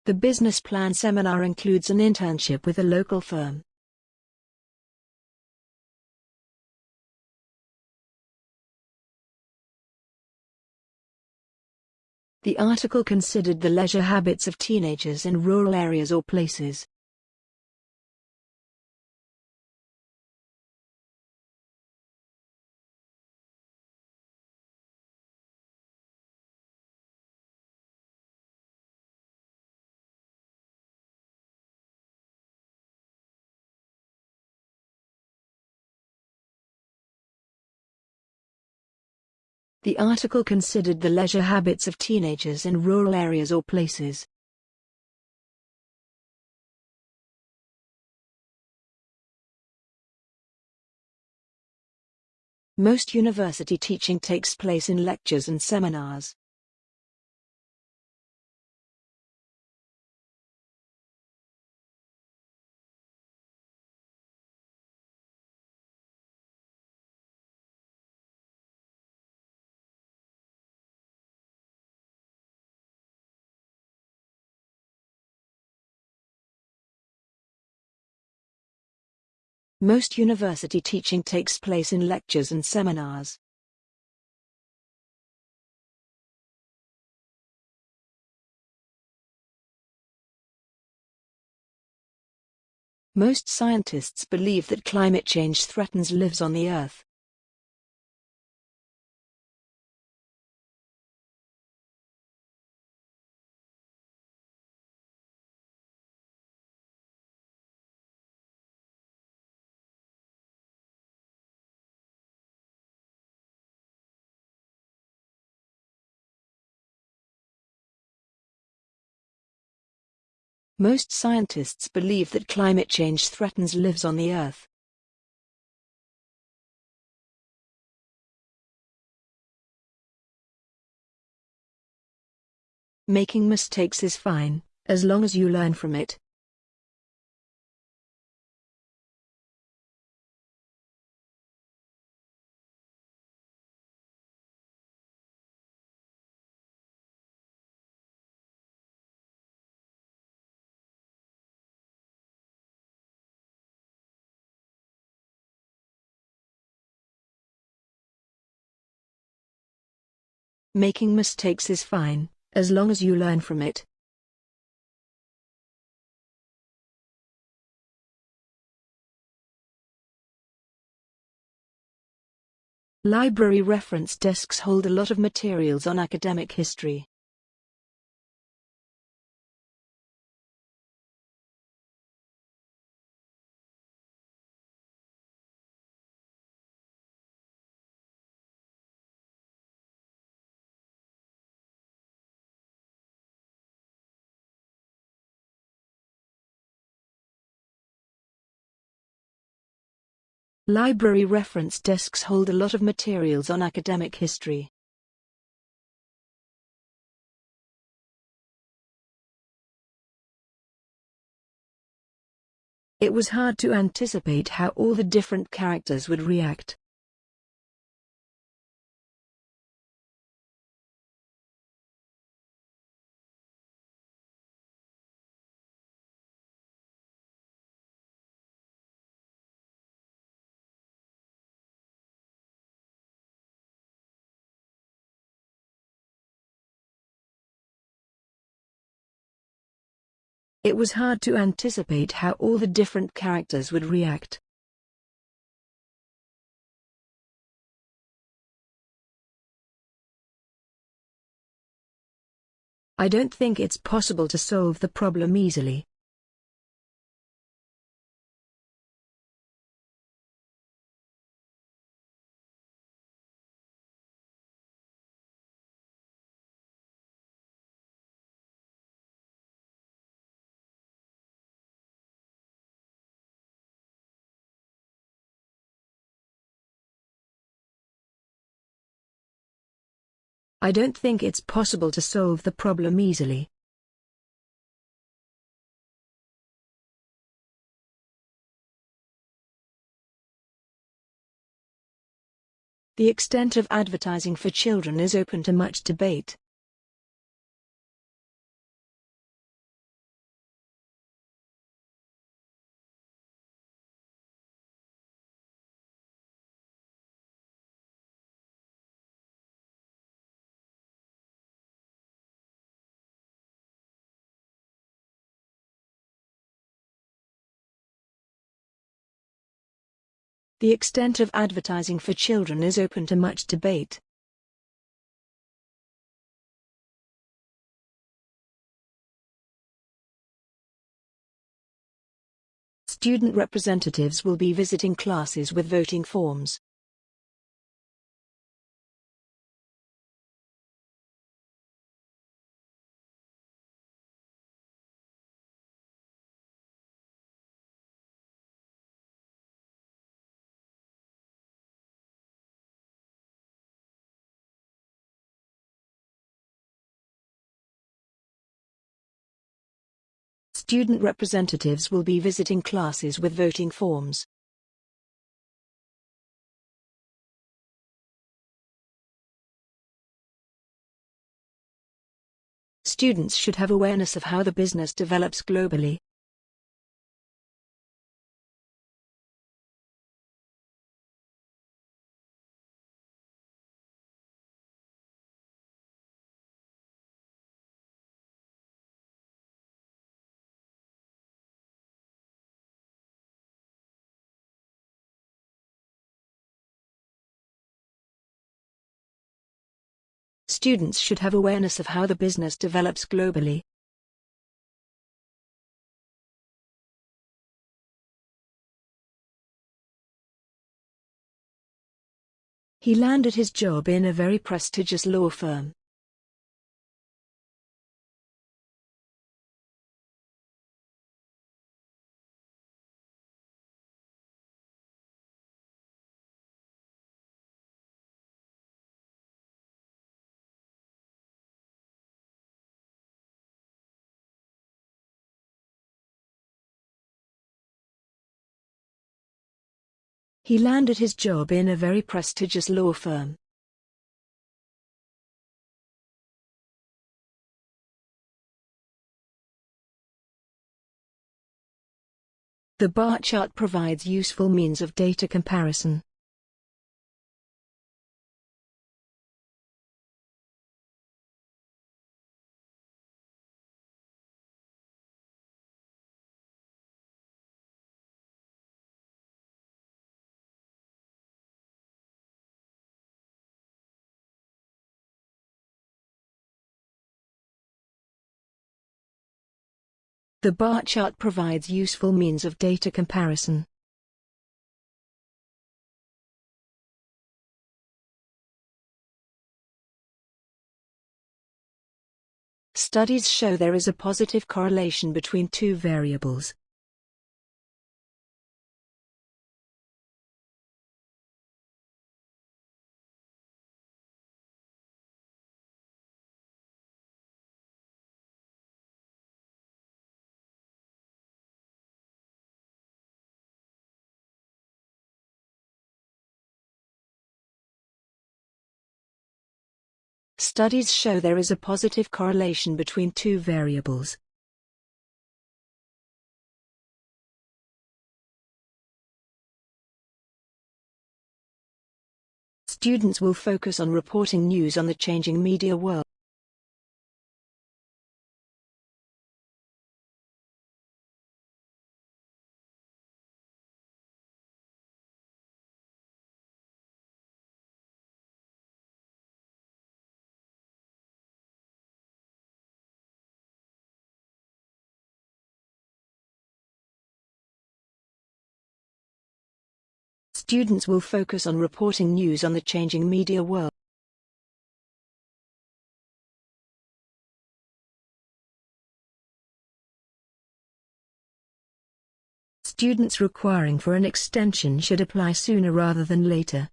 The business plan seminar includes an internship with a local firm. The article considered the leisure habits of teenagers in rural areas or places. The article considered the leisure habits of teenagers in rural areas or places. Most university teaching takes place in lectures and seminars. Most university teaching takes place in lectures and seminars. Most scientists believe that climate change threatens lives on the Earth. Most scientists believe that climate change threatens lives on the Earth. Making mistakes is fine, as long as you learn from it. Making mistakes is fine, as long as you learn from it. Library reference desks hold a lot of materials on academic history. Library reference desks hold a lot of materials on academic history. It was hard to anticipate how all the different characters would react. It was hard to anticipate how all the different characters would react. I don't think it's possible to solve the problem easily. I don't think it's possible to solve the problem easily. The extent of advertising for children is open to much debate. The extent of advertising for children is open to much debate. Student representatives will be visiting classes with voting forms. Student representatives will be visiting classes with voting forms. Students should have awareness of how the business develops globally. Students should have awareness of how the business develops globally. He landed his job in a very prestigious law firm. He landed his job in a very prestigious law firm. The bar chart provides useful means of data comparison. The bar chart provides useful means of data comparison. Studies show there is a positive correlation between two variables. Studies show there is a positive correlation between two variables. Students will focus on reporting news on the changing media world. Students will focus on reporting news on the changing media world. Students requiring for an extension should apply sooner rather than later.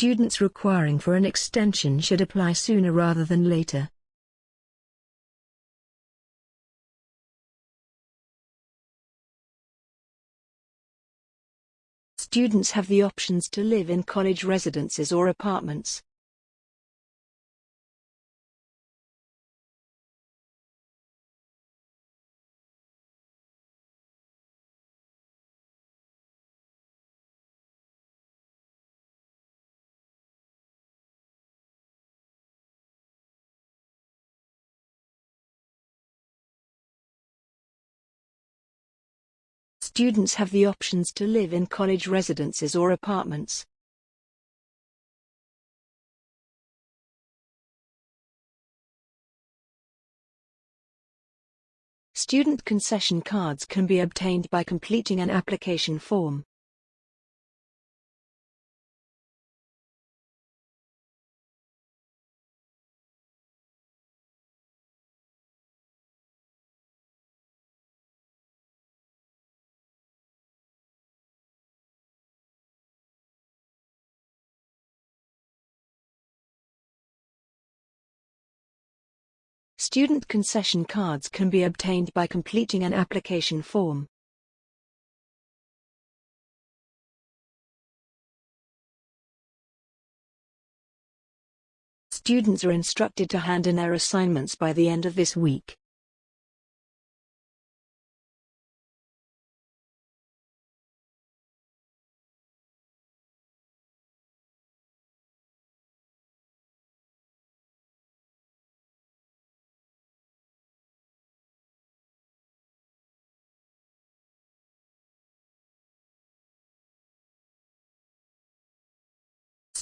Students requiring for an extension should apply sooner rather than later. Students have the options to live in college residences or apartments. Students have the options to live in college residences or apartments. Student concession cards can be obtained by completing an application form. Student concession cards can be obtained by completing an application form. Students are instructed to hand in their assignments by the end of this week.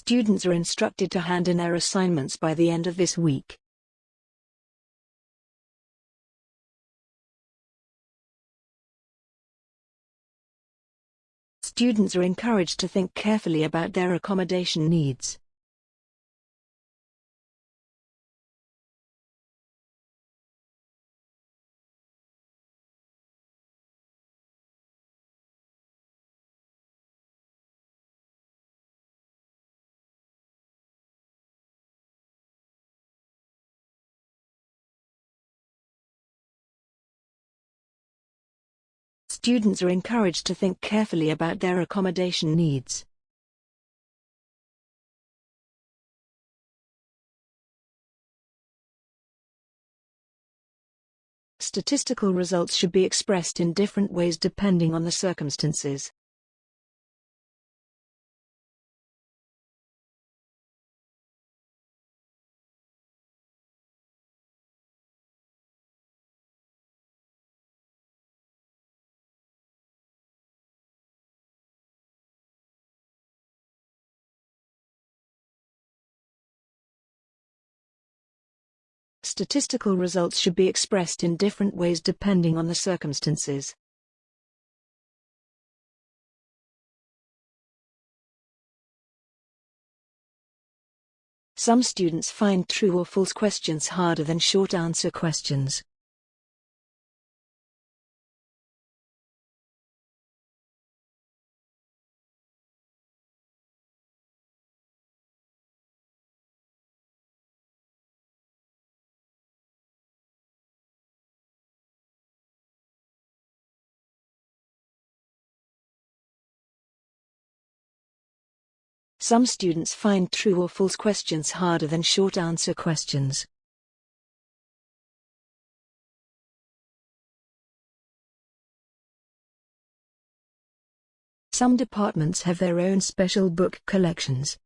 Students are instructed to hand in their assignments by the end of this week. Students are encouraged to think carefully about their accommodation needs. Students are encouraged to think carefully about their accommodation needs. Statistical results should be expressed in different ways depending on the circumstances. Statistical results should be expressed in different ways depending on the circumstances. Some students find true or false questions harder than short answer questions. Some students find true or false questions harder than short answer questions. Some departments have their own special book collections.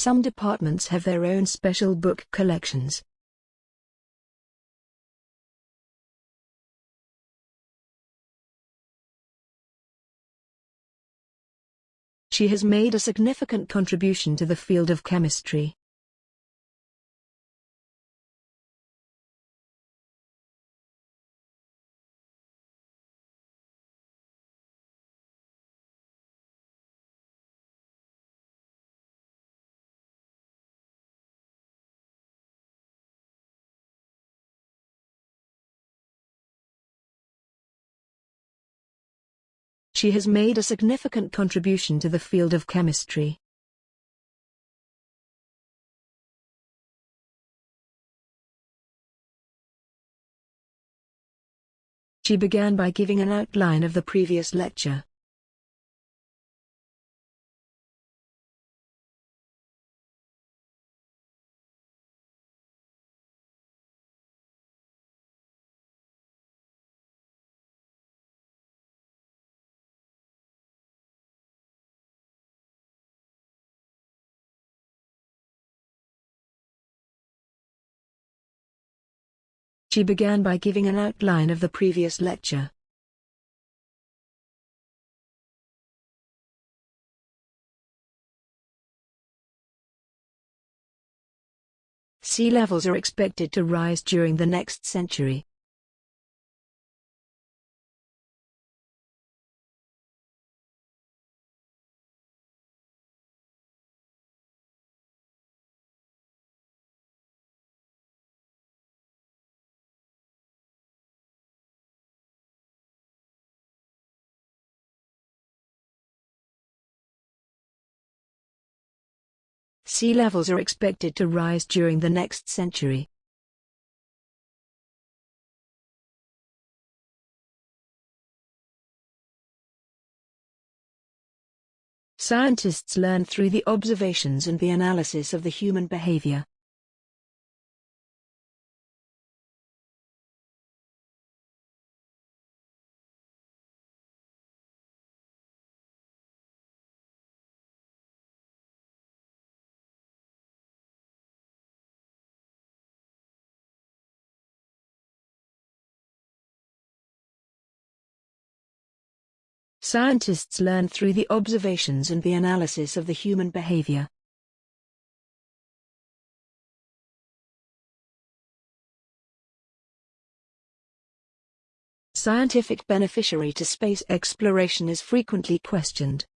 Some departments have their own special book collections. She has made a significant contribution to the field of chemistry. She has made a significant contribution to the field of chemistry. She began by giving an outline of the previous lecture. She began by giving an outline of the previous lecture. Sea levels are expected to rise during the next century. Sea levels are expected to rise during the next century. Scientists learn through the observations and the analysis of the human behavior. Scientists learn through the observations and the analysis of the human behavior. Scientific beneficiary to space exploration is frequently questioned.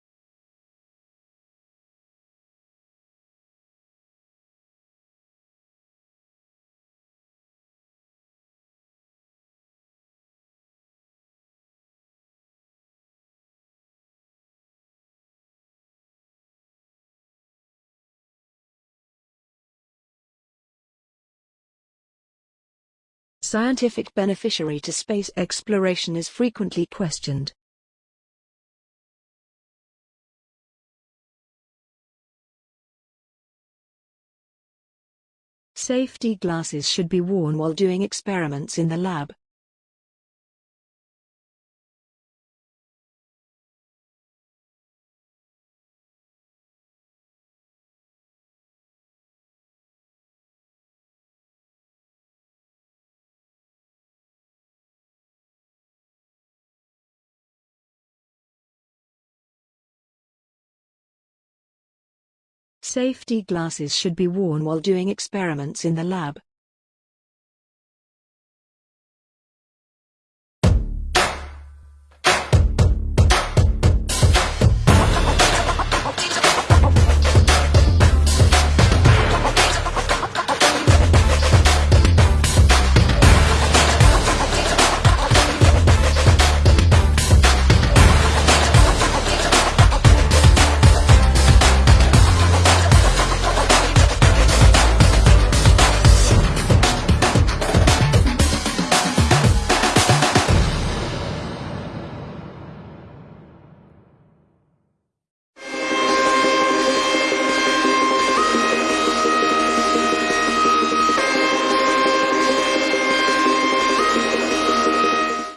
Scientific beneficiary to space exploration is frequently questioned. Safety glasses should be worn while doing experiments in the lab. Safety glasses should be worn while doing experiments in the lab.